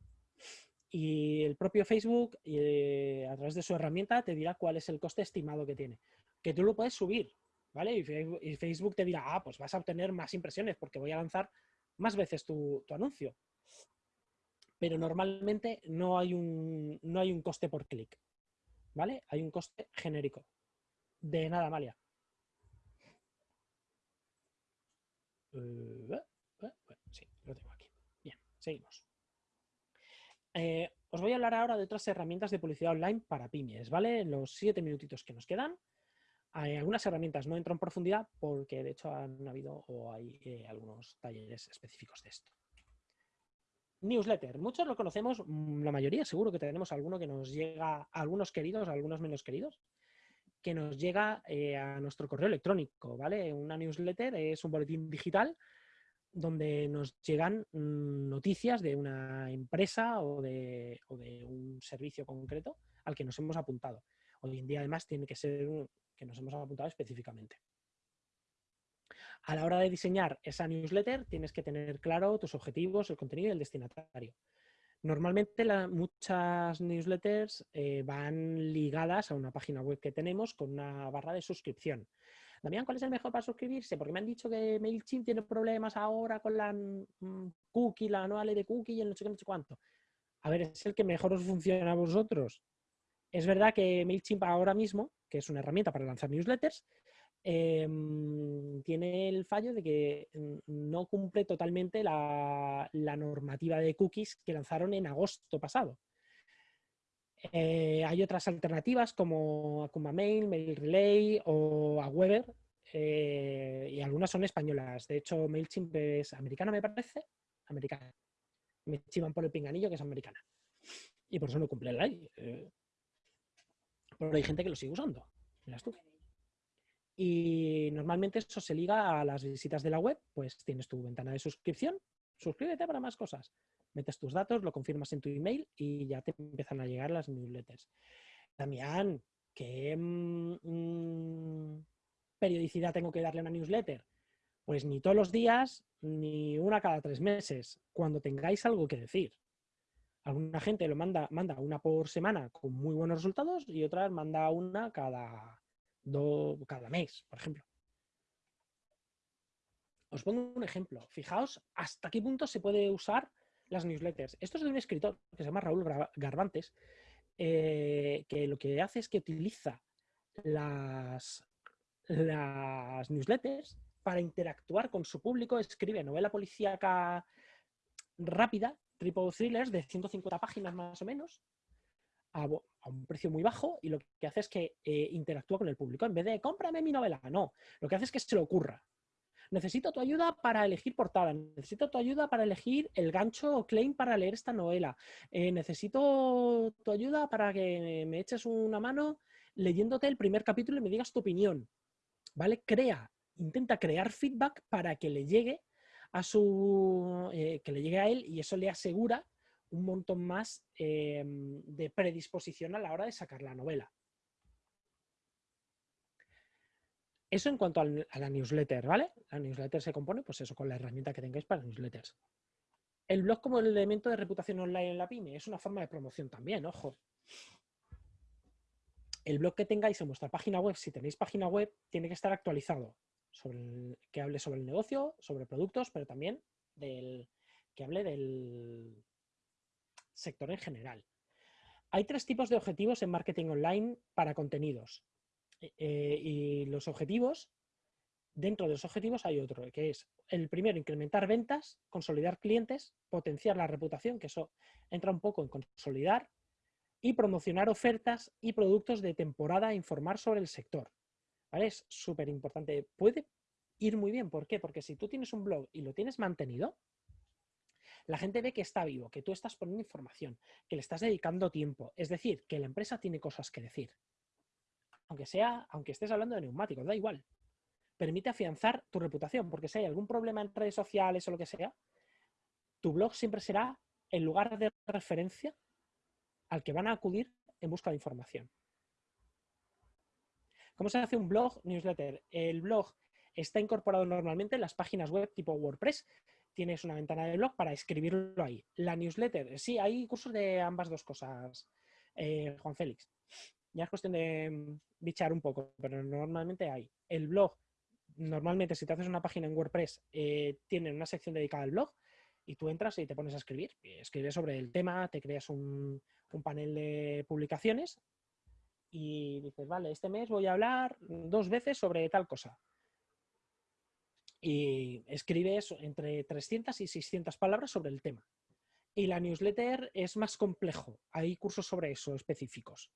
Y el propio Facebook, eh, a través de su herramienta, te dirá cuál es el coste estimado que tiene. Que tú lo puedes subir, ¿vale? Y Facebook, te dirá, ah, pues vas a obtener más impresiones porque voy a lanzar más veces tu, anuncio. Pero normalmente no hay, un, no hay un coste por clic, ¿vale? Hay un coste genérico. De nada, Malia. Eh, eh, sí, lo tengo aquí. Bien, seguimos. Eh, os voy a hablar ahora de otras herramientas de publicidad online para pymes, ¿vale? Los siete minutitos que nos quedan. Hay algunas herramientas no entro en profundidad porque de hecho han habido o hay eh, algunos talleres específicos de esto. Newsletter. Muchos lo conocemos, mm, la mayoría seguro que tenemos alguno que nos llega, algunos queridos, algunos menos queridos, que nos llega eh, a nuestro correo electrónico, ¿vale? Una newsletter es un boletín digital donde nos llegan mm, noticias de una empresa o de, un servicio concreto al que nos hemos apuntado. Hoy en día, además, tiene que ser que nos hemos apuntado específicamente. A la hora de diseñar esa newsletter, tienes que tener claro tus objetivos, el contenido y el destinatario. Normalmente muchas newsletters eh, van ligadas a una página web que tenemos con una barra de suscripción. Damián, ¿cuál es el mejor para suscribirse? Porque me han dicho que MailChimp tiene problemas ahora con la mm, cookie, la anual de cookie y el no sé qué, no sé cuánto. A ver, es el que mejor os funciona a vosotros. Es verdad que MailChimp ahora mismo, que es una herramienta para lanzar newsletters, em, tiene el fallo de que mm, no cumple totalmente la, normativa de cookies que lanzaron en agosto pasado. Eh, hay otras alternativas como Akuma Mail, Mail Relay o Aweber eh, y algunas son españolas. De hecho, MailChimp es americana, me parece. Americana. Me chivan por el pinganillo que es americana. Y por eso no cumple la ley. Eh. pero hay gente que lo sigue usando. Miras tú. Y normalmente eso se liga a las visitas de la web, pues tienes tu ventana de suscripción, suscríbete para más cosas metes tus datos, lo confirmas en tu email y ya te empiezan a llegar las newsletters. Damián, ¿qué mm, mm, periodicidad tengo que darle a una newsletter? Pues ni todos los días, ni una cada tres meses, cuando tengáis algo que decir. Alguna gente lo manda, manda una por semana con muy buenos resultados y otras manda una cada, cada mes, por ejemplo. Os pongo un ejemplo. Fijaos hasta qué punto se puede usar las newsletters. Esto es de un escritor que se llama Raúl Garbantes, eh, que lo que hace es que utiliza las, las newsletters para interactuar con su público, escribe novela policíaca rápida, triple thrillers de 150 páginas más o menos, a, un precio muy bajo y lo que hace es que eh, interactúa con el público. En vez de cómprame mi novela, no. Lo que hace es que se le ocurra. Necesito tu ayuda para elegir portada, necesito tu ayuda para elegir el gancho o claim para leer esta novela, eh, necesito tu ayuda para que me eches una mano leyéndote el primer capítulo y me digas tu opinión. ¿Vale? Crea, intenta crear feedback para que le llegue a su eh, que le llegue a él y eso le asegura un montón más em, de predisposición a la hora de sacar la novela. Eso en cuanto a la newsletter, ¿vale? La newsletter se compone, pues eso, con la herramienta que tengáis para newsletters. El blog como el elemento de reputación online en la pyme es una forma de promoción también, ojo. El blog que tengáis en vuestra página web, si tenéis página web, tiene que estar actualizado, que hable sobre el negocio, sobre productos, pero también del, que hable del, sector en general. Hay tres tipos de objetivos en marketing online para contenidos. Eh, eh, y los objetivos, dentro de los objetivos hay otro, que es el primero, incrementar ventas, consolidar clientes, potenciar la reputación, que eso entra un poco en consolidar, y promocionar ofertas y productos de temporada e informar sobre el sector. ¿Vale? Es súper importante. Puede ir muy bien. ¿Por qué? Porque si tú tienes un blog y lo tienes mantenido, la gente ve que está vivo, que tú estás poniendo información, que le estás dedicando tiempo. Es decir, que la empresa tiene cosas que decir. Aunque sea, aunque estés hablando de neumáticos, da igual. Permite afianzar tu reputación, porque si hay algún problema en redes sociales o lo que sea, tu blog siempre será el lugar de referencia al que van a acudir en busca de información. ¿Cómo se hace un blog newsletter? El blog está incorporado normalmente en las páginas web tipo WordPress, tienes una ventana de blog para escribirlo ahí. La newsletter, sí, hay cursos de ambas dos cosas, eh, Juan Félix. Ya es cuestión de mm, bichar un poco, pero normalmente hay. El blog, normalmente si te haces una página en WordPress, eh, tiene una sección dedicada al blog y tú entras y te pones a escribir. Escribes sobre el tema, te creas un panel de publicaciones y dices, vale, este mes voy a hablar dos veces sobre tal cosa y escribes entre 300 y 600 palabras sobre el tema. Y la newsletter es más complejo. Hay cursos sobre eso específicos,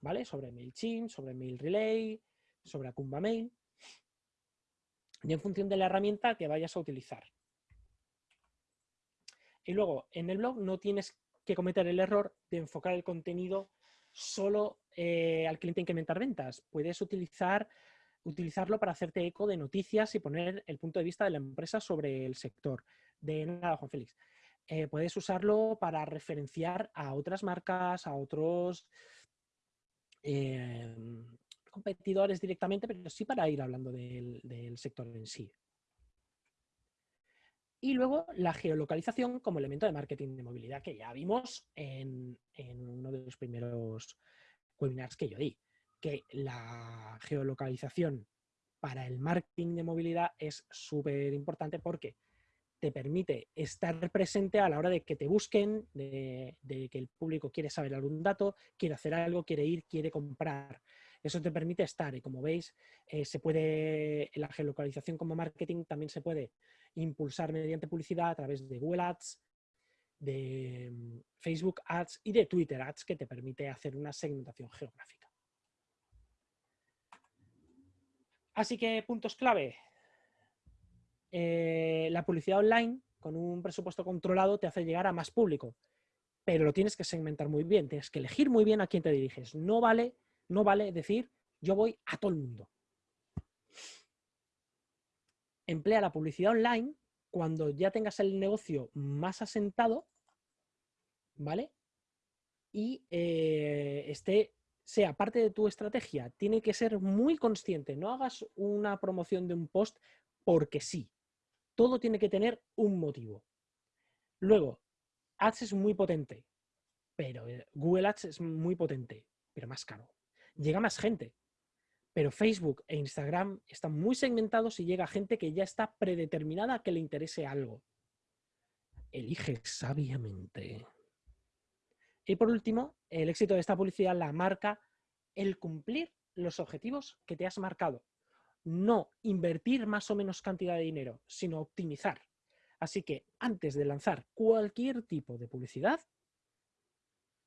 ¿vale? Sobre MailChimp, sobre MailRelay, sobre Akumba Mail. Y en función de la herramienta que vayas a utilizar. Y luego, en el blog no tienes que cometer el error de enfocar el contenido solo eh, al cliente incrementar ventas. Puedes utilizar utilizarlo para hacerte eco de noticias y poner el punto de vista de la empresa sobre el sector. De nada, Juan Félix. Eh, puedes usarlo para referenciar a otras marcas, a otros eh, competidores directamente, pero sí para ir hablando del, sector en sí. Y luego la geolocalización como elemento de marketing de movilidad que ya vimos en uno de los primeros webinars que yo di que la geolocalización para el marketing de movilidad es súper importante porque te permite estar presente a la hora de que te busquen, de, que el público quiere saber algún dato, quiere hacer algo, quiere ir, quiere comprar. Eso te permite estar y como veis, eh, se puede, la geolocalización como marketing también se puede impulsar mediante publicidad a través de Google Ads, de mm, Facebook Ads y de Twitter Ads que te permite hacer una segmentación geográfica. Así que puntos clave. Eh, la publicidad online con un presupuesto controlado te hace llegar a más público, pero lo tienes que segmentar muy bien, tienes que elegir muy bien a quién te diriges. No vale, no vale decir yo voy a todo el mundo. Emplea la publicidad online cuando ya tengas el negocio más asentado, ¿vale? Y eh, esté sea parte de tu estrategia, tiene que ser muy consciente. No hagas una promoción de un post porque sí. Todo tiene que tener un motivo. Luego, Ads es muy potente, pero eh, Google Ads es muy potente, pero más caro. Llega más gente, pero Facebook e Instagram están muy segmentados y llega gente que ya está predeterminada a que le interese algo. elige sabiamente. Y por último, el éxito de esta publicidad la marca el cumplir los objetivos que te has marcado. No invertir más o menos cantidad de dinero, sino optimizar. Así que antes de lanzar cualquier tipo de publicidad,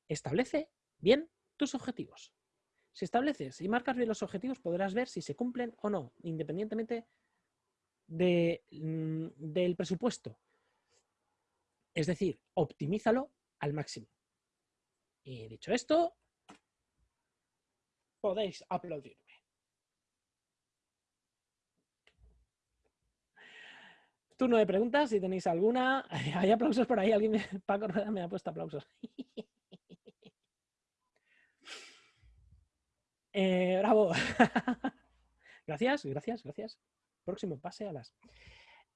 establece bien tus objetivos. Si estableces y marcas bien los objetivos, podrás ver si se cumplen o no, independientemente mm, del presupuesto. Es decir, optimízalo al máximo. Y dicho esto, podéis aplaudirme. Turno de preguntas, si tenéis alguna. Hay aplausos por ahí, alguien me, Paco me ha puesto aplausos. Eh, bravo. gracias, gracias, gracias. Próximo, pase a las.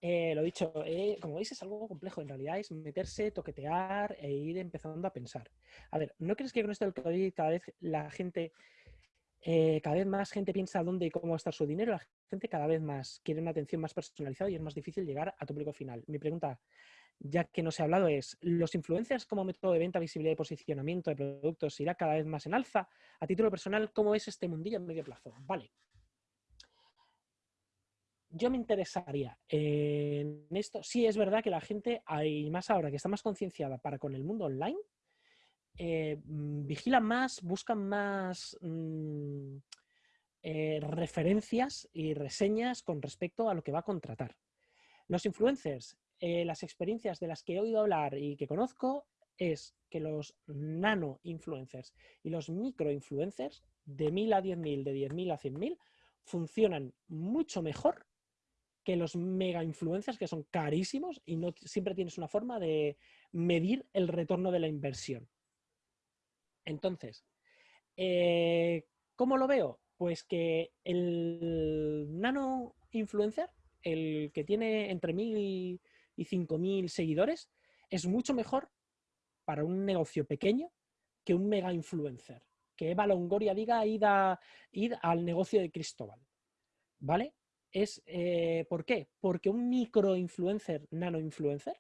Eh, lo dicho, eh, como veis es algo complejo, en realidad es meterse, toquetear e ir empezando a pensar. A ver, ¿no crees que con esto del COVID cada vez la gente, cada vez más gente piensa dónde y cómo va a estar su dinero? La gente cada vez más quiere una atención más personalizada y es más difícil llegar a tu público final. Mi pregunta ya que no se ha hablado, es ¿los influencers como método de venta, visibilidad y posicionamiento de productos irá cada vez más en alza? A título personal, ¿cómo es este mundillo en medio plazo? Vale. Yo me interesaría en esto. Sí, es verdad que la gente, hay más ahora que está más concienciada para con el mundo online, eh, mm, vigilan más, buscan más mm, eh, referencias y reseñas con respecto a lo que va a contratar. Los influencers eh, las experiencias de las que he oído hablar y que conozco es que los nano influencers y los micro influencers de 1000 a 10.000, de 10.000 a 100.000 funcionan mucho mejor que los mega influencers que son carísimos y no siempre tienes una forma de medir el retorno de la inversión. Entonces, eh, ¿cómo lo veo? Pues que el nano influencer, el que tiene entre 1000 y y 5.000 seguidores, es mucho mejor para un negocio pequeño que un mega influencer. Que Eva Longoria diga id, al negocio de Cristóbal. ¿Vale? Es, eh, ¿Por qué? Porque un micro influencer, nano influencer,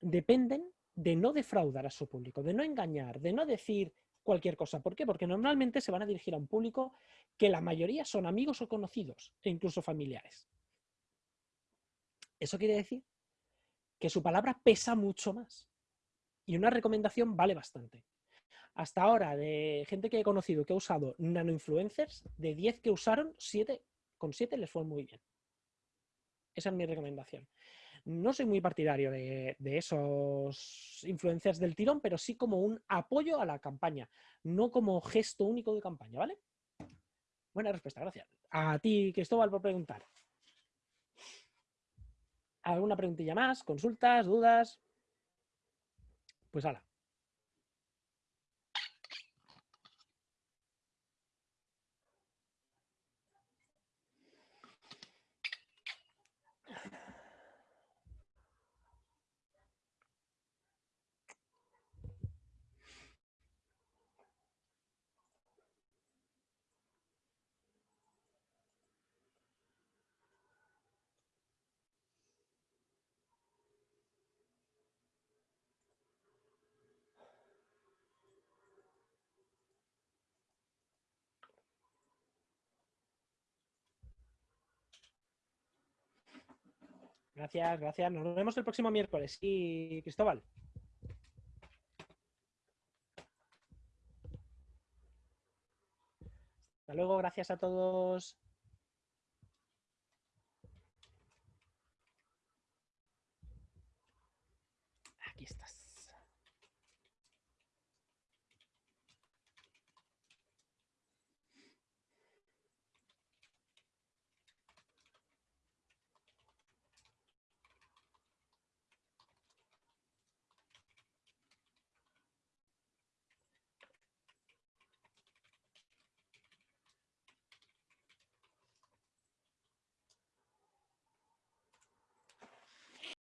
dependen de no defraudar a su público, de no engañar, de no decir cualquier cosa. ¿Por qué? Porque normalmente se van a dirigir a un público que la mayoría son amigos o conocidos e incluso familiares. Eso quiere decir que su palabra pesa mucho más. Y una recomendación vale bastante. Hasta ahora, de gente que he conocido que ha usado nanoinfluencers, de 10 que usaron, 7, con 7 les fue muy bien. Esa es mi recomendación. No soy muy partidario de, de, esos influencers del tirón, pero sí como un apoyo a la campaña, no como gesto único de campaña, ¿vale? Buena respuesta, gracias. A ti, Cristóbal, por preguntar. ¿Alguna preguntilla más? ¿Consultas? ¿Dudas? Pues hala. Gracias, gracias. Nos vemos el próximo miércoles. Y Cristóbal. Hasta luego, gracias a todos.